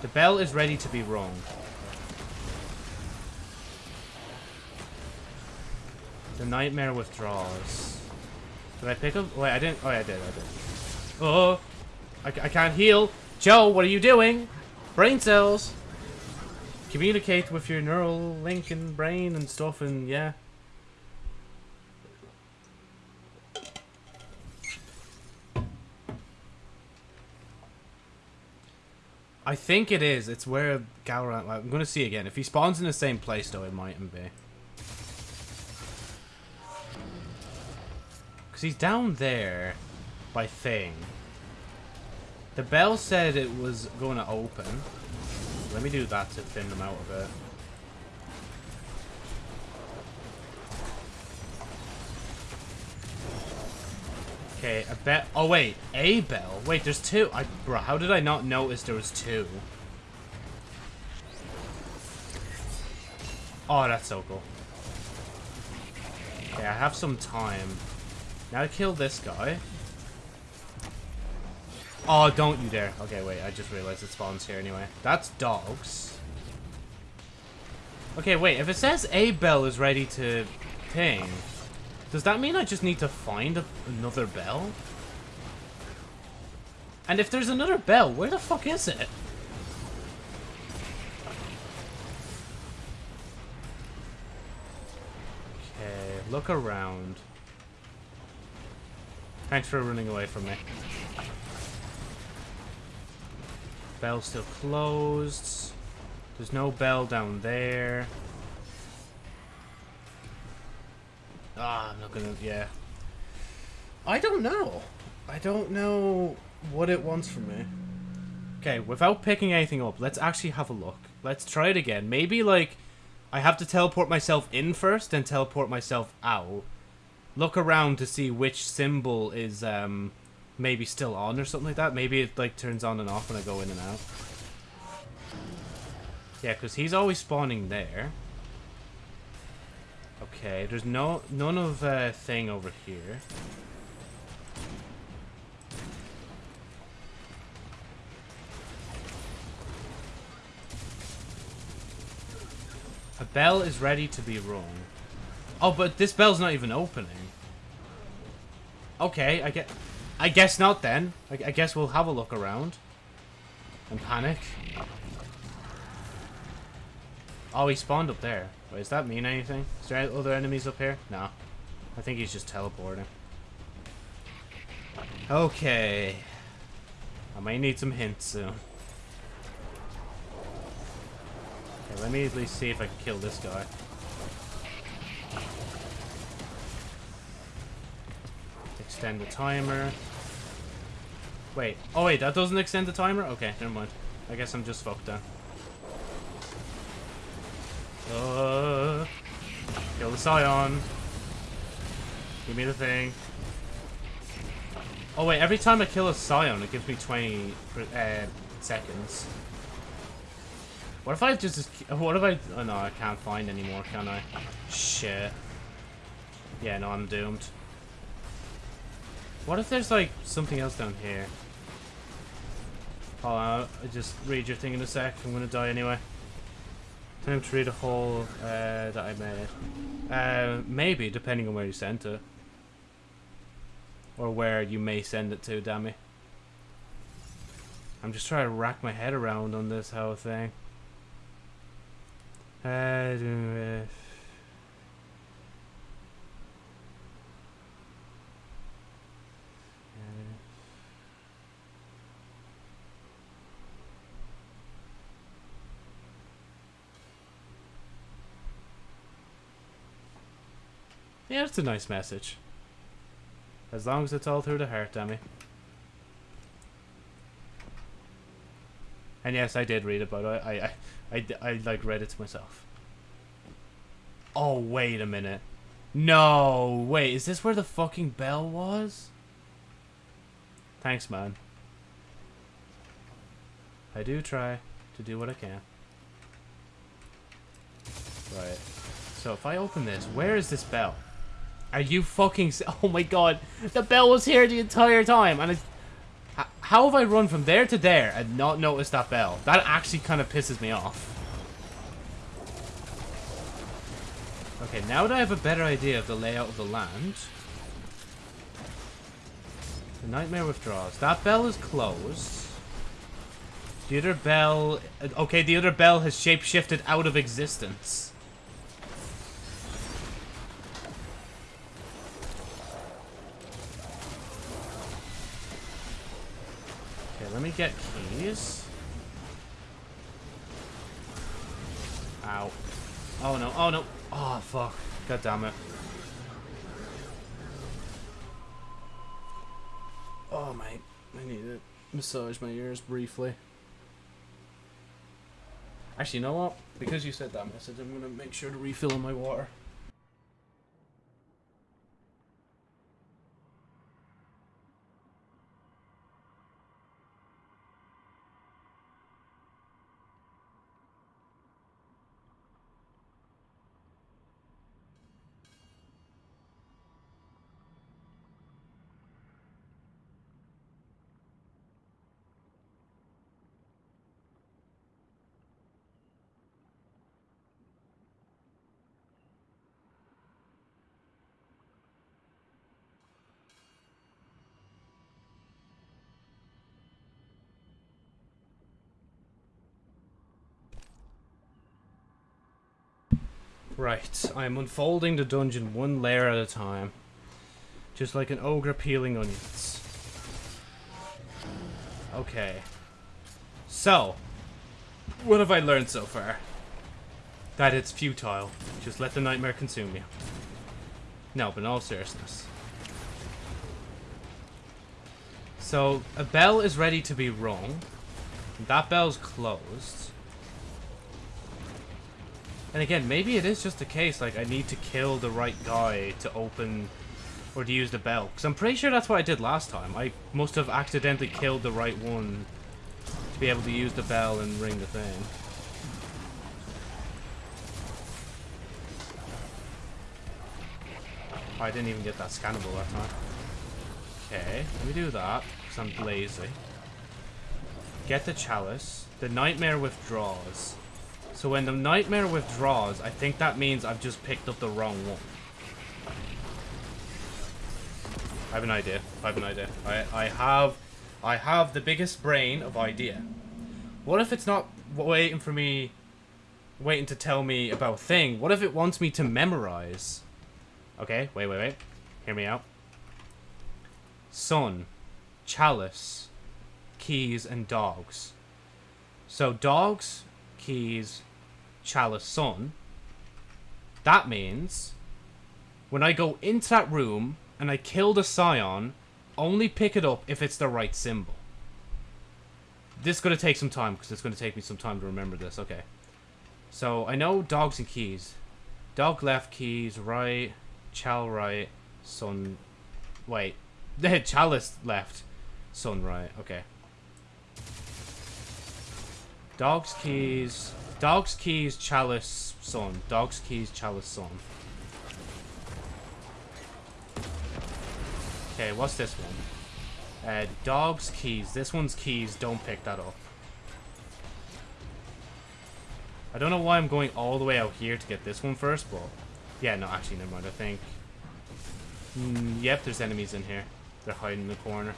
The bell is ready to be rung. The nightmare withdraws. Did I pick up? Wait, I didn't. Oh, yeah, I did. I did. Oh, I, I can't heal. Joe, what are you doing? Brain cells. Communicate with your neural link and brain and stuff, and yeah. I think it is. It's where Gahlran... I'm going to see again. If he spawns in the same place, though, it mightn't be. Because he's down there by Thing. The bell said it was going to open. Let me do that to thin them out a bit. Okay, a bell. Oh wait, a bell. Wait, there's two. I, bro, how did I not notice there was two? Oh, that's so cool. Okay, I have some time. Now to kill this guy. Oh, don't you dare. Okay, wait, I just realized it spawns here anyway. That's dogs. Okay, wait, if it says a bell is ready to ping, does that mean I just need to find another bell? And if there's another bell, where the fuck is it? Okay, look around. Thanks for running away from me. Bell still closed. There's no bell down there. Ah, I'm not gonna, yeah. I don't know. I don't know what it wants from me. Okay, without picking anything up, let's actually have a look. Let's try it again. Maybe, like, I have to teleport myself in first, and teleport myself out. Look around to see which symbol is, um, maybe still on or something like that. Maybe it, like, turns on and off when I go in and out. Yeah, because he's always spawning there. Okay, there's no none of uh, thing over here. A bell is ready to be rung. Oh, but this bell's not even opening. Okay, I get. I guess not then. I, I guess we'll have a look around. and panic. Oh, he spawned up there. Wait, does that mean anything? Is there other enemies up here? No. I think he's just teleporting. Okay. I might need some hints soon. Okay, let me at least see if I can kill this guy. Extend the timer. Wait. Oh wait, that doesn't extend the timer? Okay, never mind. I guess I'm just fucked then. Uh, kill the Scion. Give me the thing. Oh wait, every time I kill a Scion, it gives me 20 uh, seconds. What if I just... What if I... Oh no, I can't find anymore, can I? Shit. Yeah, no, I'm doomed. What if there's like something else down here? Oh, I'll just read your thing in a sec. I'm gonna die anyway. Read a hole uh, that I made. Uh, maybe, depending on where you sent it. Or where you may send it to, damn I'm just trying to rack my head around on this whole thing. Uh, Yeah, it's a nice message. As long as it's all through the heart, Demi. And yes, I did read it, but I, I, I, I, I like read it to myself. Oh, wait a minute. No, wait, is this where the fucking bell was? Thanks, man. I do try to do what I can. Right. So if I open this, where is this bell? Are you fucking... Oh my god. The bell was here the entire time. And it's... How have I run from there to there and not noticed that bell? That actually kind of pisses me off. Okay, now that I have a better idea of the layout of the land... The nightmare withdraws. That bell is closed. The other bell... Okay, the other bell has shape-shifted out of existence. Let me get keys. Ow. Oh no, oh no. Oh fuck. God damn it. Oh mate, I need to massage my ears briefly. Actually, you know what? Because you said that message, I'm gonna make sure to refill in my water. Right, I'm unfolding the dungeon one layer at a time. Just like an ogre peeling onions. Okay. So, what have I learned so far? That it's futile. Just let the nightmare consume you. No, but in all seriousness. So, a bell is ready to be rung. That bell's closed. And again, maybe it is just a case, like, I need to kill the right guy to open or to use the bell. Because I'm pretty sure that's what I did last time. I must have accidentally killed the right one to be able to use the bell and ring the thing. Oh, I didn't even get that scannable that time. Okay, let me do that, because I'm lazy. Get the chalice. The nightmare withdraws. So when the nightmare withdraws, I think that means I've just picked up the wrong one. I have an idea. I have an idea. I, I have I have the biggest brain of idea. What if it's not waiting for me, waiting to tell me about thing? What if it wants me to memorize? Okay, wait, wait, wait. Hear me out. Sun, chalice, keys, and dogs. So dogs, keys, chalice, sun. That means when I go into that room and I kill the scion, only pick it up if it's the right symbol. This is going to take some time because it's going to take me some time to remember this. Okay. So I know dogs and keys. Dog left, keys right, chal right, sun. Wait. The chalice left, sun right. Okay. Dogs, keys. Dogs, keys, chalice, sun. Dogs, keys, chalice, sun. Okay, what's this one? Uh, dogs, keys. This one's keys. Don't pick that up. I don't know why I'm going all the way out here to get this one first, but... Yeah, no, actually, never mind. I think... Mm, yep, there's enemies in here. They're hiding in the corner.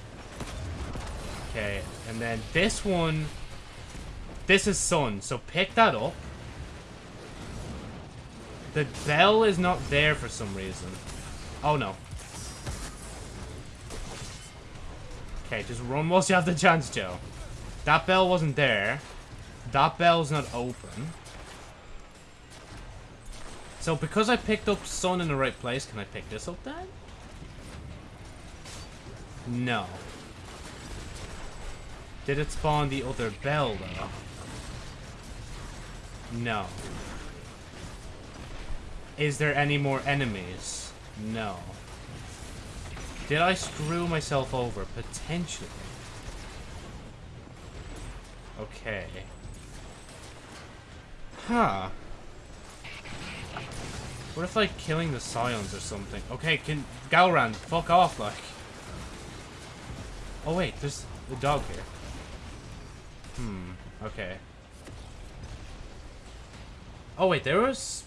Okay, and then this one... This is sun, so pick that up. The bell is not there for some reason. Oh, no. Okay, just run whilst you have the chance, Joe. That bell wasn't there. That bell's not open. So because I picked up sun in the right place, can I pick this up then? No. Did it spawn the other bell, though? No. Is there any more enemies? No. Did I screw myself over? Potentially. Okay. Huh. What if, like, killing the Scions or something? Okay, can... Gahlran, fuck off, like. Oh, wait, there's a dog here. Hmm, okay. Oh, wait, there was...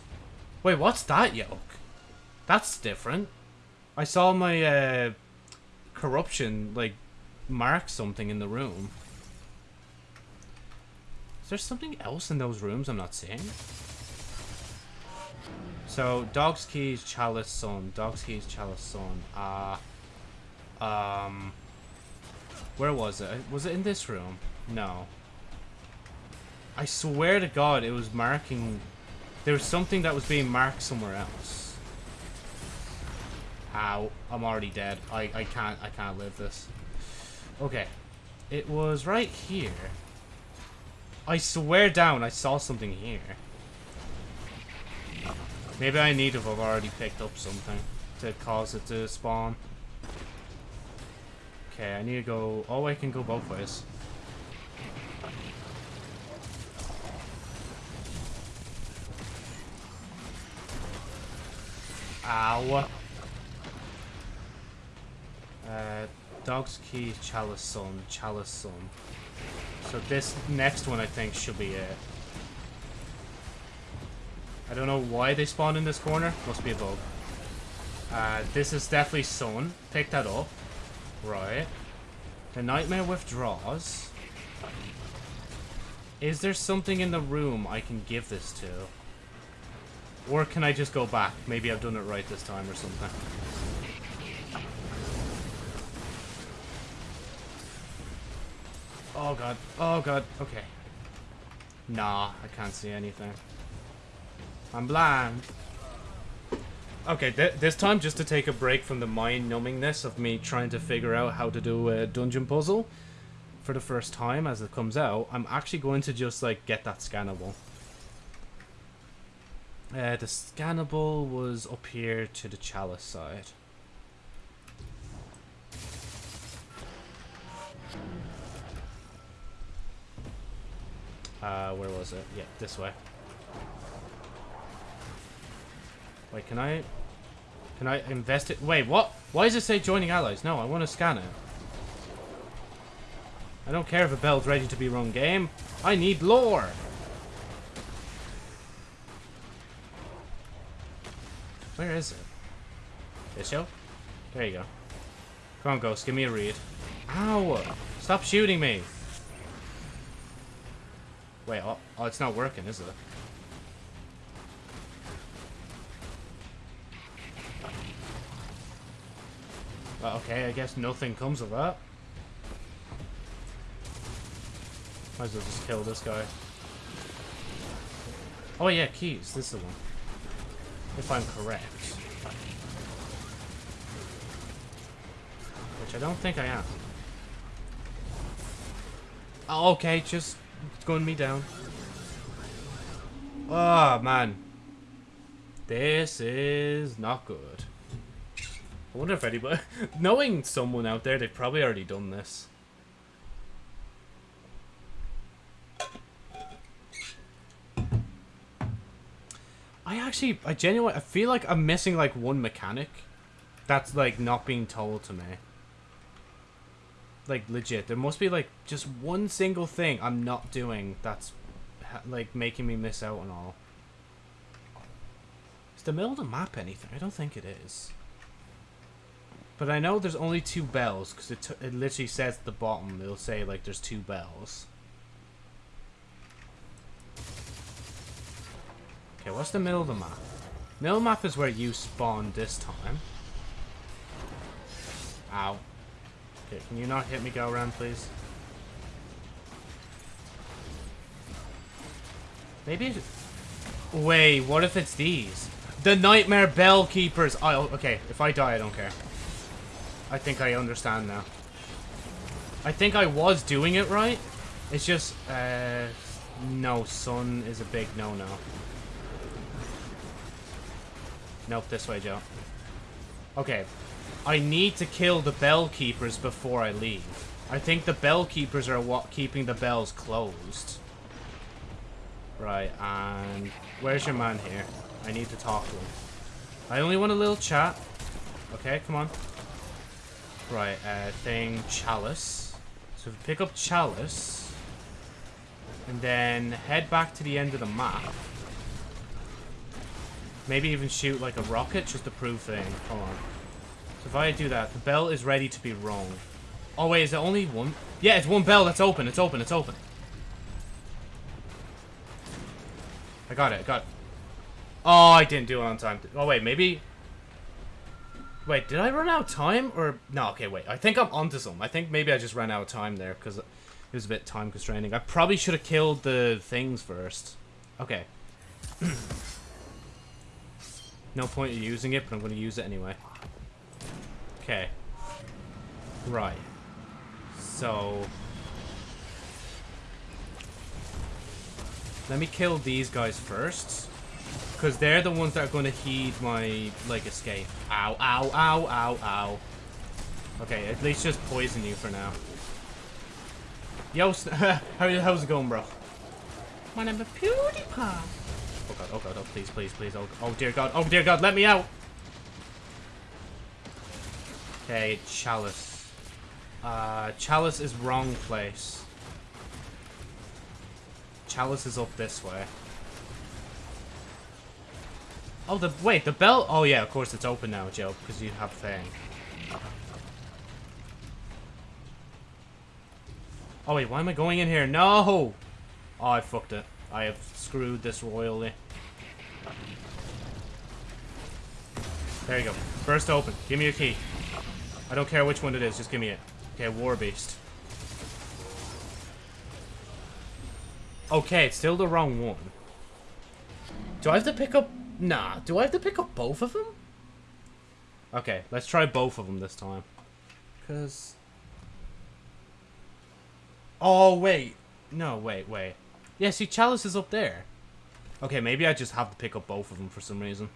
Wait, what's that yoke? That's different. I saw my uh, corruption like mark something in the room. Is there something else in those rooms I'm not seeing? So, dog's keys, chalice, sun. Dog's keys, chalice, sun. Ah. Uh, um. Where was it? Was it in this room? No. I swear to God, it was marking... There was something that was being marked somewhere else. Ow. I'm already dead. I, I can't I can't live this. Okay. It was right here. I swear down I saw something here. Maybe I need to have already picked up something to cause it to spawn. Okay, I need to go... Oh, I can go both ways. Ow. Uh, Dog's Key, Chalice Sun, Chalice Sun. So this next one I think should be it. I don't know why they spawned in this corner. Must be a bug. Uh, this is definitely Sun. Pick that up. Right. The Nightmare withdraws. Is there something in the room I can give this to? Or can I just go back? Maybe I've done it right this time or something. Oh god. Oh god. Okay. Nah, I can't see anything. I'm blind. Okay, th this time just to take a break from the mind-numbingness of me trying to figure out how to do a dungeon puzzle for the first time as it comes out, I'm actually going to just like get that scannable. Uh, the scannable was up here to the chalice side. Uh, where was it? Yeah, this way. Wait, can I... Can I invest it? Wait, what? Why does it say joining allies? No, I want to scan it. I don't care if a bell's ready to be run game. I need lore. Where is it? This show? There you go. Come on, Ghost, give me a read. Ow! Stop shooting me! Wait, oh, oh, it's not working, is it? Well, okay, I guess nothing comes of that. Might as well just kill this guy. Oh yeah, keys. This is the one. If I'm correct. Which I don't think I am. Oh, okay, just gun me down. Oh, man. This is not good. I wonder if anybody... Knowing someone out there, they've probably already done this. I actually, I genuinely, I feel like I'm missing like one mechanic that's like not being told to me. Like legit, there must be like just one single thing I'm not doing that's like making me miss out on all. Is the middle of the map anything? I don't think it is. But I know there's only two bells because it, it literally says at the bottom, it'll say like there's two bells. Okay, what's the middle of the map? Middle map is where you spawn this time. Ow. Okay, can you not hit me go around, please? Maybe it... Wait, what if it's these? The Nightmare Bell Keepers! Oh, okay. If I die, I don't care. I think I understand now. I think I was doing it right. It's just, uh... No, sun is a big no-no. Nope, this way, Joe. Okay. I need to kill the bell keepers before I leave. I think the bell keepers are what keeping the bells closed. Right, and where's your man here? I need to talk to him. I only want a little chat. Okay, come on. Right, uh, thing, chalice. So pick up chalice. And then head back to the end of the map. Maybe even shoot like a rocket just to prove thing. Hold on. So if I do that, the bell is ready to be rung. Oh wait, is it only one? Yeah, it's one bell that's open. It's open. It's open. I got it. I got it. Oh, I didn't do it on time. Oh wait, maybe... Wait, did I run out of time? Or... No, okay, wait. I think I'm onto some. I think maybe I just ran out of time there because it was a bit time constraining. I probably should have killed the things first. Okay. No point in using it, but I'm going to use it anyway. Okay. Right. So... Let me kill these guys first. Because they're the ones that are going to heed my, like, escape. Ow, ow, ow, ow, ow. Okay, at least just poison you for now. Yo, how, how's it going, bro? My name is PewDiePie. Oh god, oh god, oh please, please, please, oh, oh dear god, oh dear god, let me out! Okay, Chalice. Uh, Chalice is wrong place. Chalice is up this way. Oh, the, wait, the bell, oh yeah, of course it's open now, Joe, because you have thing. Oh wait, why am I going in here? No! Oh, I fucked it. I have screwed this royally. There you go. Burst open. Give me your key. I don't care which one it is, just give me it. Okay, War Beast. Okay, it's still the wrong one. Do I have to pick up... Nah, do I have to pick up both of them? Okay, let's try both of them this time. Because... Oh, wait. No, wait, wait. Yeah, see, Chalice is up there. Okay, maybe I just have to pick up both of them for some reason.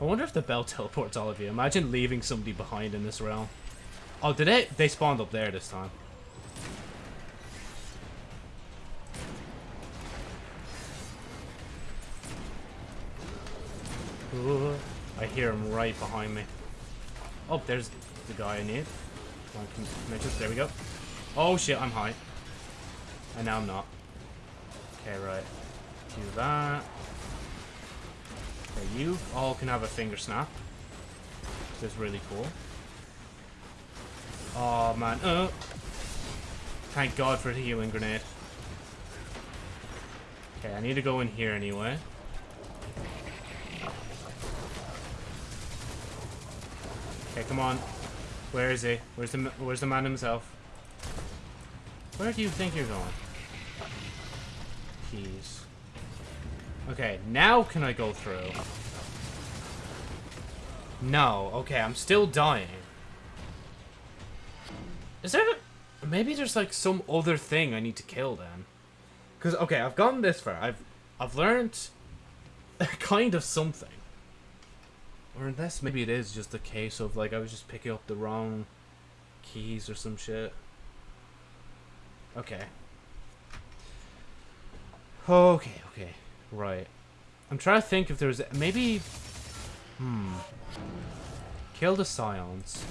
I wonder if the bell teleports all of you. Imagine leaving somebody behind in this realm. Oh, did they? They spawned up there this time. Ooh, I hear him right behind me. Oh, there's the guy I need. There we go. Oh shit, I'm high. And now I'm not. Okay, right. Do that. Okay, you all can have a finger snap. This is really cool. Oh man, uh, Thank God for the healing grenade. Okay, I need to go in here anyway. Okay, come on. Where is he? Where's the Where's the man himself? Where do you think you're going? Keys. Okay, now can I go through? No. Okay, I'm still dying. Is there... Maybe there's like some other thing I need to kill then. Because, okay, I've gotten this far. I've, I've learned kind of something. Or unless maybe it is just a case of like I was just picking up the wrong keys or some shit. Okay. Okay, okay. Right. I'm trying to think if there's maybe Hmm. Kill the scions.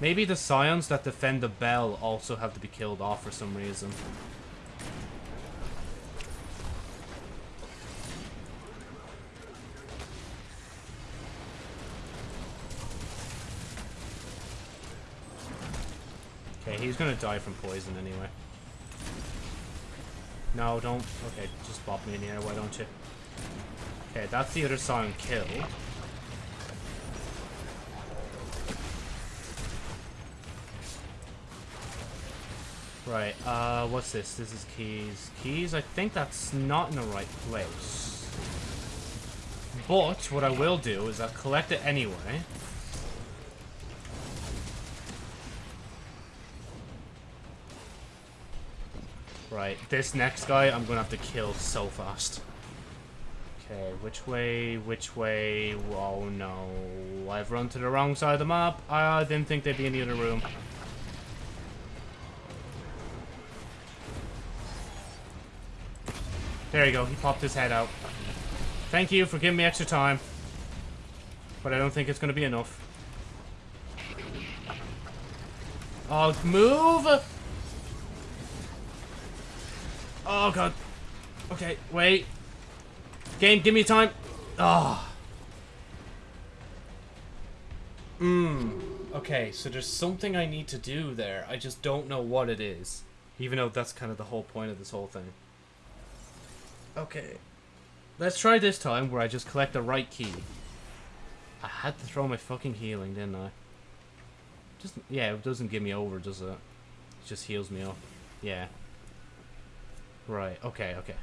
Maybe the scions that defend the bell also have to be killed off for some reason. Okay, he's gonna die from poison anyway. No, don't. Okay, just pop me in here, why don't you? Okay, that's the other scion killed. Right, uh, what's this? This is keys. Keys, I think that's not in the right place. But, what I will do is I'll collect it anyway. Right, this next guy I'm gonna have to kill so fast. Okay, which way, which way? Oh no, I've run to the wrong side of the map. I didn't think they'd be in the other room. There you go, he popped his head out. Thank you for giving me extra time. But I don't think it's going to be enough. Oh, move! Oh, God. Okay, wait. Game, give me time. Ah. Oh. Mmm. Okay, so there's something I need to do there. I just don't know what it is. Even though that's kind of the whole point of this whole thing. Okay. Let's try this time where I just collect the right key. I had to throw my fucking healing, didn't I? Just yeah, it doesn't give me over, does it? It just heals me up. Yeah. Right, okay, okay.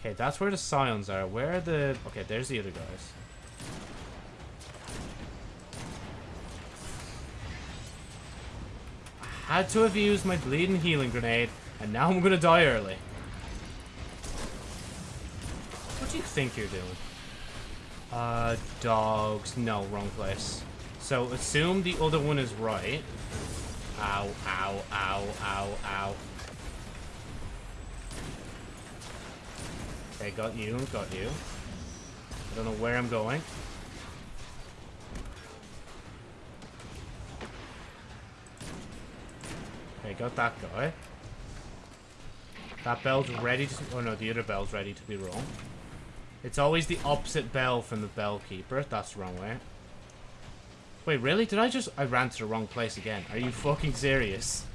Okay, that's where the scions are. Where are the... Okay, there's the other guys. I had to have used my bleeding healing grenade, and now I'm gonna die early. What do you think you're doing? Uh, dogs. No, wrong place. So, assume the other one is right. Ow, ow, ow, ow, ow. Okay, got you, got you. I don't know where I'm going. Okay, got that guy. That bell's ready to... Oh no, the other bell's ready to be rung. It's always the opposite bell from the bell keeper. That's the wrong way. Wait, really? Did I just... I ran to the wrong place again. Are you fucking serious?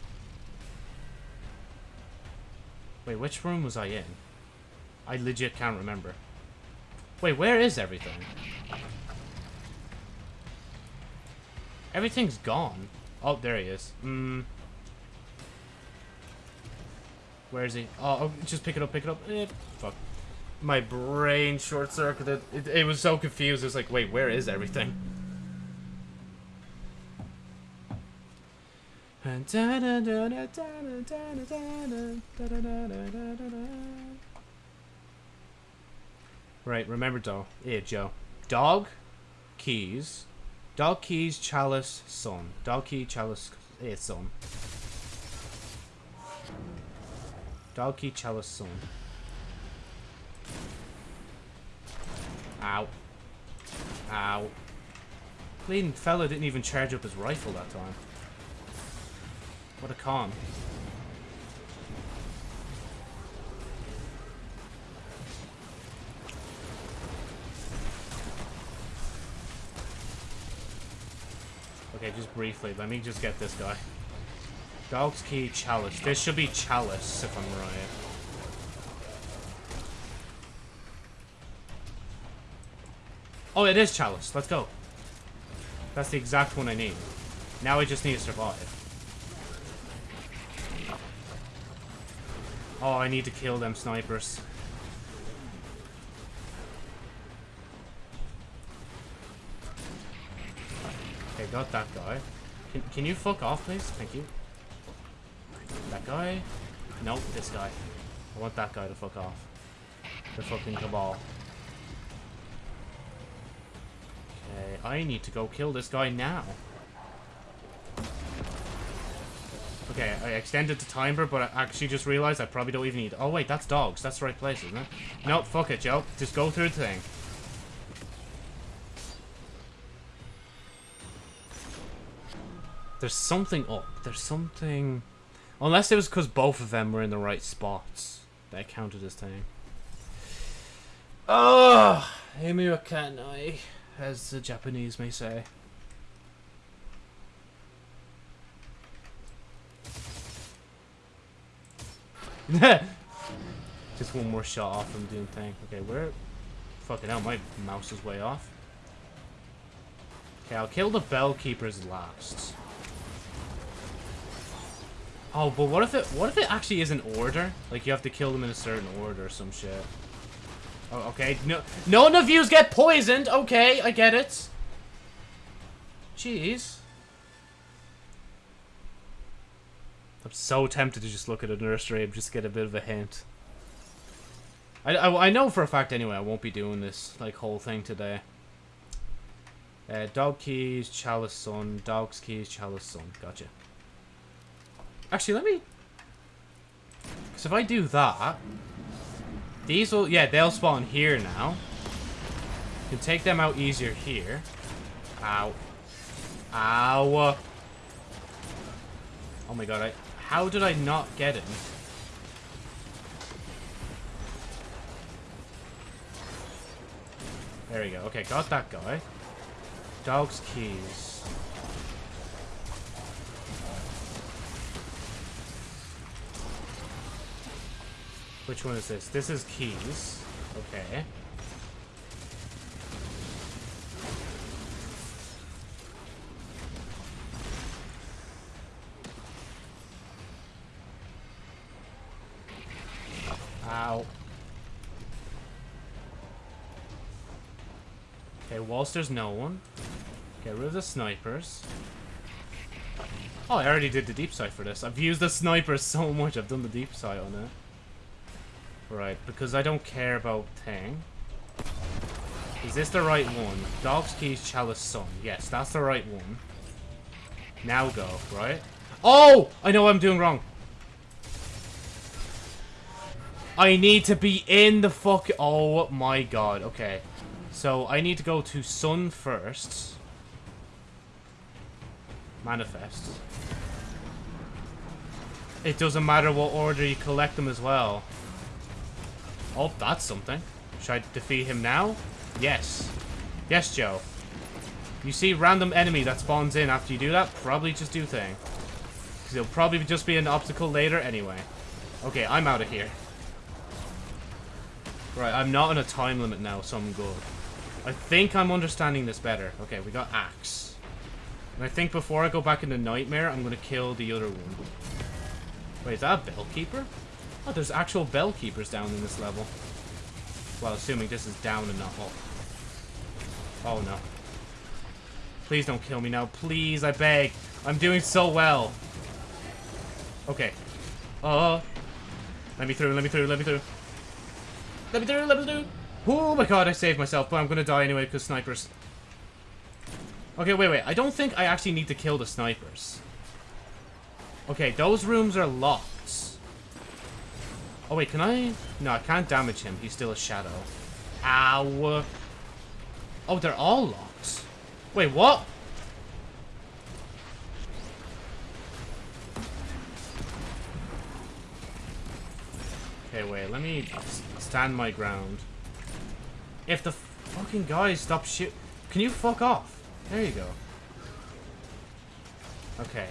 Wait, which room was I in? I legit can't remember. Wait, where is everything? Everything's gone. Oh, there he is. Hmm. Where is he? Oh, oh, just pick it up, pick it up. Eh, fuck. My brain short-circuited. It, it was so confused. It was like, wait, where is everything? Right, remember Joe. Yeah, Joe. Dog, keys. Dog, keys, chalice, sun. Dog, key, chalice, yeah, sun. Dog, key, chalice, sun. Ow. Ow. Bleeding fella didn't even charge up his rifle that time. What a calm. Okay, just briefly. Let me just get this guy. Dog's Key Chalice. This should be Chalice, if I'm right. Oh, it is Chalice. Let's go. That's the exact one I need. Now I just need to survive. Oh, I need to kill them snipers. Okay, got that guy. Can, can you fuck off, please? Thank you. That guy? Nope, this guy. I want that guy to fuck off. The fucking cabal. Okay, I need to go kill this guy now. Okay, I extended the timer, but I actually just realized I probably don't even need... Oh, wait, that's dogs. That's the right place, isn't it? Nope, fuck it, Joe. Just go through the thing. There's something up. There's something... Unless it was because both of them were in the right spots. That counted as thing. Oh, Amy Wakanai, as the Japanese may say. Just one more shot off from doing thing. Okay, where? Fucking hell, my mouse is way off. Okay, I'll kill the bell keepers last. Oh, but what if it what if it actually is an order? Like you have to kill them in a certain order or some shit. Oh, okay. No none of yous get poisoned. Okay, I get it. Jeez. I'm so tempted to just look at a nursery and just get a bit of a hint. I, I, I know for a fact anyway I won't be doing this like whole thing today. Uh, dog keys, chalice sun, dog's keys, chalice sun. Gotcha. Actually, let me... Because if I do that... These will... Yeah, they'll spawn here now. You can take them out easier here. Ow. Ow. Oh my god, I... How did I not get him? There we go. Okay, got that guy. Dog's keys. Which one is this? This is keys. Okay. Ow. Okay, whilst there's no one, get rid of the snipers. Oh, I already did the deep sight for this. I've used the sniper so much, I've done the deep sight on it. Right, because I don't care about Tang. Is this the right one? Dog's Keys Chalice Sun. Yes, that's the right one. Now go, right? Oh! I know what I'm doing wrong. I need to be in the fuck... Oh my god, okay. So, I need to go to Sun first. Manifest. It doesn't matter what order you collect them as well. Oh, that's something. Should I defeat him now? Yes. Yes, Joe. You see random enemy that spawns in after you do that, probably just do thing. Because it'll probably just be an obstacle later anyway. Okay, I'm out of here. Right, I'm not on a time limit now, so I'm good. I think I'm understanding this better. Okay, we got Axe. And I think before I go back into Nightmare, I'm going to kill the other one. Wait, is that a Bellkeeper? Oh, there's actual bell keepers down in this level. Well, assuming this is down and not up. Oh, no. Please don't kill me now. Please, I beg. I'm doing so well. Okay. Uh, let me through, let me through, let me through. Let me let me. Oh my god, I saved myself, but I'm gonna die anyway because snipers. Okay, wait, wait. I don't think I actually need to kill the snipers. Okay, those rooms are locked. Oh, wait, can I? No, I can't damage him. He's still a shadow. Ow. Oh, they're all locked. Wait, what? Okay, wait, let me stand my ground. If the fucking guys stop shoot... Can you fuck off? There you go. Okay.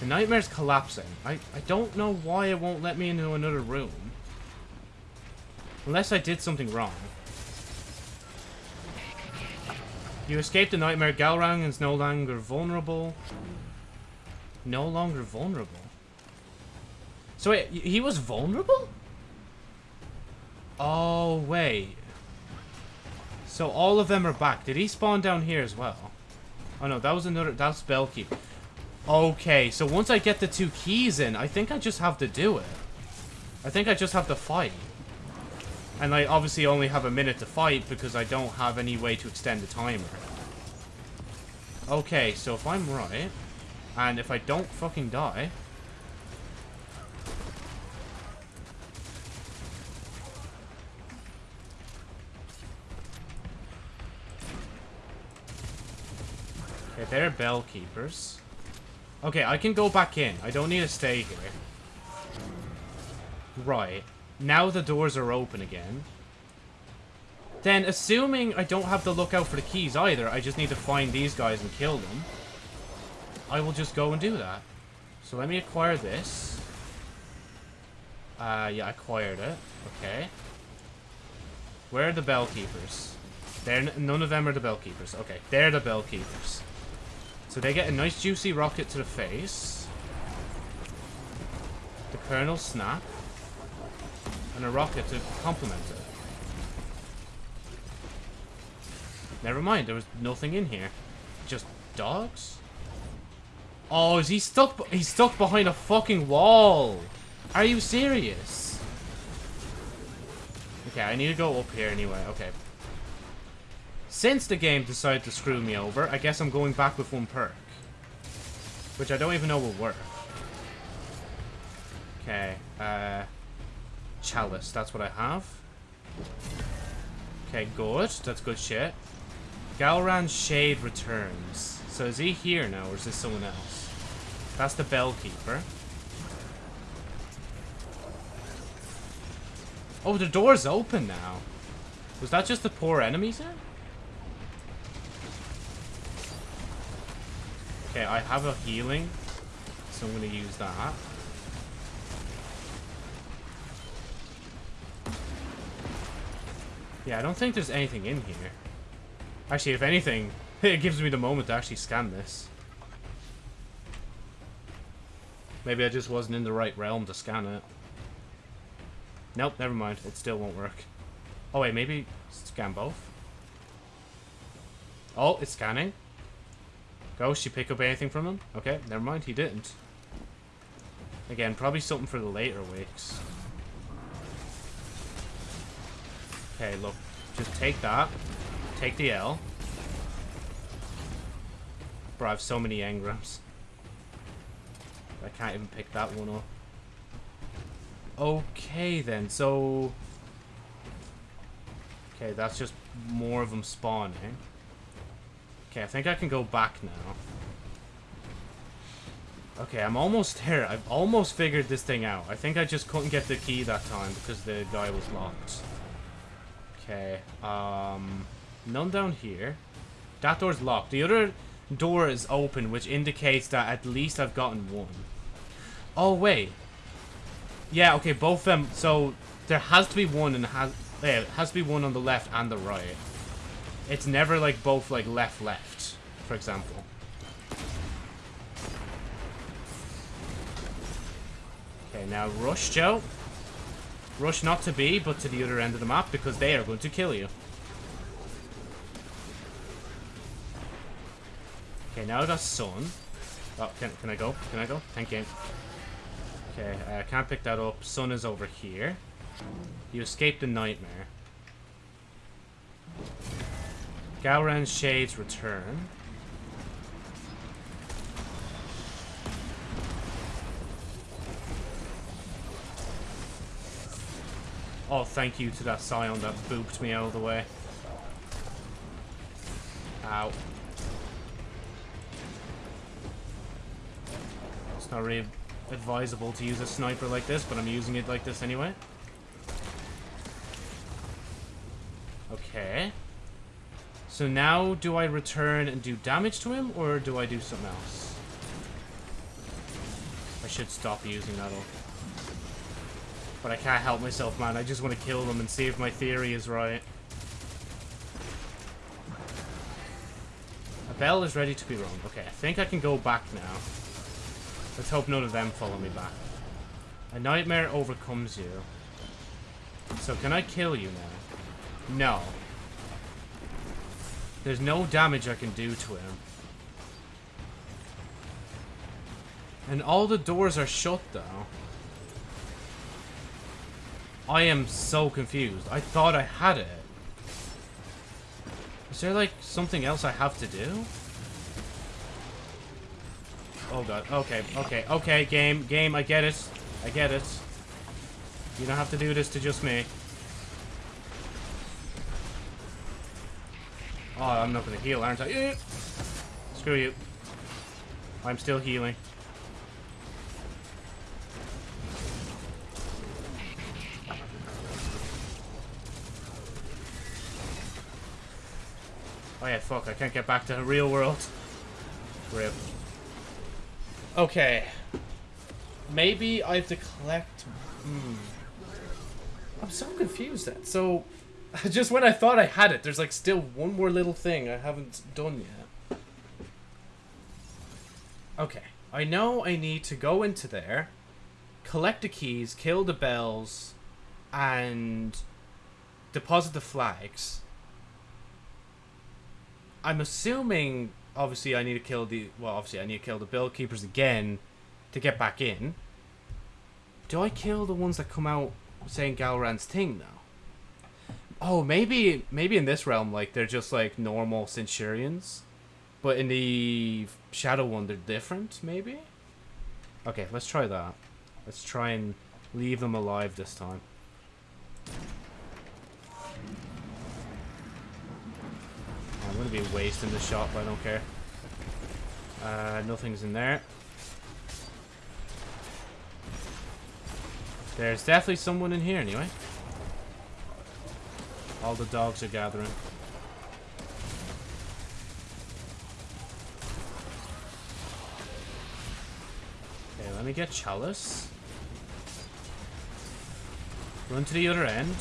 The nightmare's collapsing. I, I don't know why it won't let me into another room. Unless I did something wrong. You escaped the nightmare. Gahlran is no longer vulnerable. No longer vulnerable. So wait, he was vulnerable? Oh, wait. So all of them are back. Did he spawn down here as well? Oh no, that was another, that's Bellkeep. Okay, so once I get the two keys in, I think I just have to do it. I think I just have to fight. And I obviously only have a minute to fight because I don't have any way to extend the timer. Okay, so if I'm right, and if I don't fucking die... Okay, they're bell keepers. Okay, I can go back in. I don't need to stay here. Right. Now the doors are open again. Then, assuming I don't have to look out for the keys either, I just need to find these guys and kill them. I will just go and do that. So let me acquire this. Uh, yeah, I acquired it. Okay. Where are the bell keepers? They're none of them are the bell keepers. Okay, they're the bell keepers. So they get a nice juicy rocket to the face. The kernel snap. And a rocket to complement it. Never mind, there was nothing in here. Just dogs? Oh, is he stuck? He's stuck behind a fucking wall. Are you serious? Okay, I need to go up here anyway. Okay. Since the game decided to screw me over, I guess I'm going back with one perk. Which I don't even know will work. Okay, uh... Chalice, that's what I have. Okay, good. That's good shit. Gahlran's Shade returns. So is he here now, or is this someone else? That's the Bellkeeper. Oh, the door's open now. Was that just the poor enemies there? Okay, I have a healing, so I'm going to use that. Yeah, I don't think there's anything in here. Actually, if anything, it gives me the moment to actually scan this. Maybe I just wasn't in the right realm to scan it. Nope, never mind. It still won't work. Oh wait, maybe scan both? Oh, it's scanning. Ghost, you pick up anything from him? Okay, never mind, he didn't. Again, probably something for the later weeks. Okay, look. Just take that. Take the L. Bro, I have so many engrams. I can't even pick that one up. Okay, then. So... Okay, that's just more of them spawning. Okay, I think I can go back now. Okay, I'm almost there. I've almost figured this thing out. I think I just couldn't get the key that time because the guy was locked. Okay, um... None down here. That door's locked. The other door is open, which indicates that at least I've gotten one. Oh, wait. Yeah, okay, both of them. So, there has to be one and has... Yeah, it has to be one on the left and the right. It's never, like, both, like, left-left, for example. Okay, now rush, Joe. Rush not to B, but to the other end of the map, because they are going to kill you. Okay, now I got Sun. Oh, can, can I go? Can I go? Thank you. Okay, I uh, can't pick that up. Sun is over here. You escaped the nightmare. Gahlran's Shades return. Oh, thank you to that Scion that booped me out of the way. Ow. It's not really advisable to use a sniper like this, but I'm using it like this anyway. So now, do I return and do damage to him, or do I do something else? I should stop using that. But I can't help myself, man. I just want to kill them and see if my theory is right. A bell is ready to be rung. Okay, I think I can go back now. Let's hope none of them follow me back. A nightmare overcomes you. So can I kill you now? No. There's no damage I can do to him. And all the doors are shut, though. I am so confused. I thought I had it. Is there, like, something else I have to do? Oh, God. Okay, okay, okay, game, game, I get it. I get it. You don't have to do this to just me. Oh, I'm not going to heal, aren't I? Eh. Screw you. I'm still healing. Oh yeah, fuck, I can't get back to the real world. Rip. Okay. Maybe I have to collect... Hmm. I'm so confused then. So, just when I thought I had it, there's like still one more little thing I haven't done yet. Okay. I know I need to go into there, collect the keys, kill the bells, and deposit the flags. I'm assuming, obviously, I need to kill the... Well, obviously, I need to kill the bell keepers again to get back in. Do I kill the ones that come out saying Gahlran's thing, though? Oh, maybe maybe in this realm, like, they're just, like, normal Centurions. But in the Shadow one, they're different, maybe? Okay, let's try that. Let's try and leave them alive this time. I'm to be wasting the shot, but I don't care. Uh, nothing's in there. There's definitely someone in here anyway. All the dogs are gathering. Okay, let me get Chalice. Run to the other end.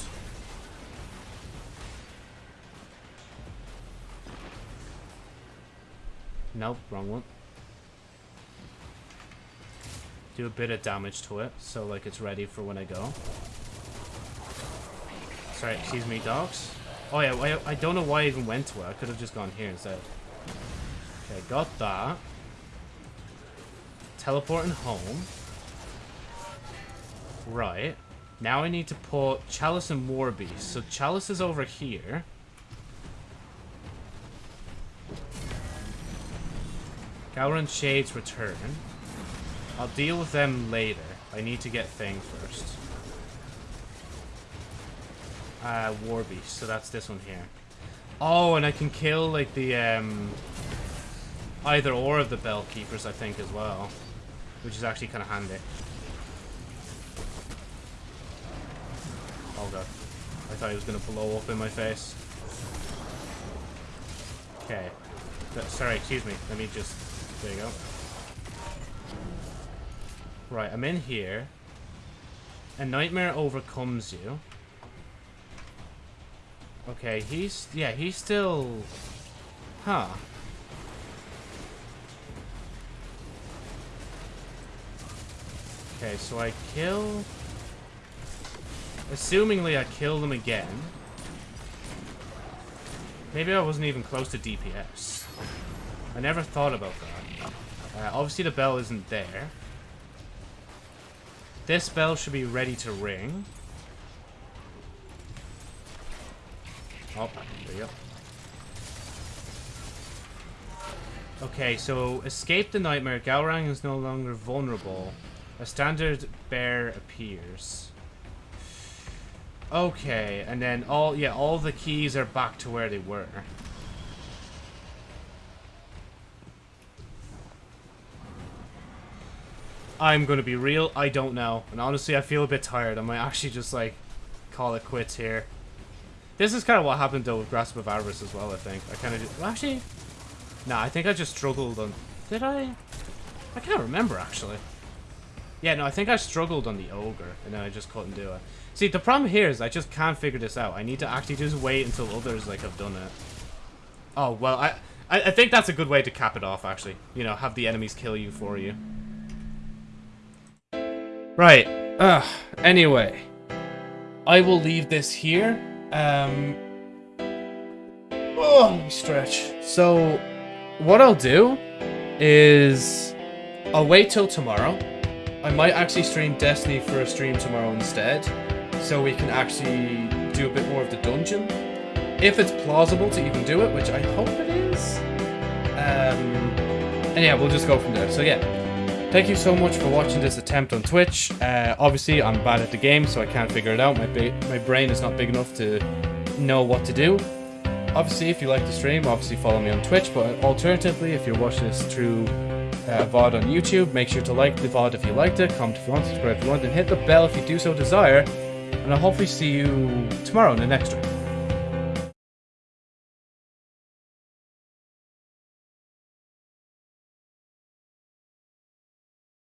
Nope, wrong one. Do a bit of damage to it, so like it's ready for when I go. Sorry, excuse me, dogs. Oh yeah, I, I don't know why I even went to it. I could have just gone here instead. Okay, got that. Teleporting home. Right. Now I need to put Chalice and Warbeast. So Chalice is over here. Gahlran Shades return. I'll deal with them later. I need to get Thing first. Uh, Warbeast, so that's this one here. Oh, and I can kill, like, the, um... Either or of the Bell Keepers, I think, as well. Which is actually kind of handy. Oh god. I thought he was going to blow up in my face. Okay. Sorry, excuse me. Let me just there you go. Right, I'm in here. A nightmare overcomes you. Okay, he's... Yeah, he's still... Huh. Okay, so I kill... Assumingly I kill them again. Maybe I wasn't even close to DPS. I never thought about that. Uh, obviously the bell isn't there. This bell should be ready to ring. Oh, there you go. Okay, so escape the nightmare. Gahlran is no longer vulnerable. A standard bear appears. Okay, and then all yeah, all the keys are back to where they were. I'm to be real, I don't know. And honestly, I feel a bit tired. I might actually just, like, call it quits here. This is kind of what happened though with Grasp of Avarice as well, I think. I kind of just... Well, actually... Nah, I think I just struggled on... Did I? I can't remember, actually. Yeah, no, I think I struggled on the Ogre, and then I just couldn't do it. See, the problem here is I just can't figure this out. I need to actually just wait until others, like, have done it. Oh, well, I... I, I think that's a good way to cap it off, actually. You know, have the enemies kill you for you. Right. Ugh. Anyway. I will leave this here. Um... Oh, let me stretch. So, what I'll do is... I'll wait till tomorrow. I might actually stream Destiny for a stream tomorrow instead. So we can actually do a bit more of the dungeon. If it's plausible to even do it, which I hope it is. Um, and yeah, we'll just go from there. So yeah, thank you so much for watching this attempt on Twitch. Uh, obviously, I'm bad at the game, so I can't figure it out. My, my brain is not big enough to know what to do. Obviously, if you like the stream, obviously follow me on Twitch, but alternatively, if you're watching this through uh, VOD on YouTube, make sure to like the VOD if you liked it, comment if you want, subscribe if you want, and hit the bell if you do so desire, and I'll hopefully see you tomorrow in the next stream.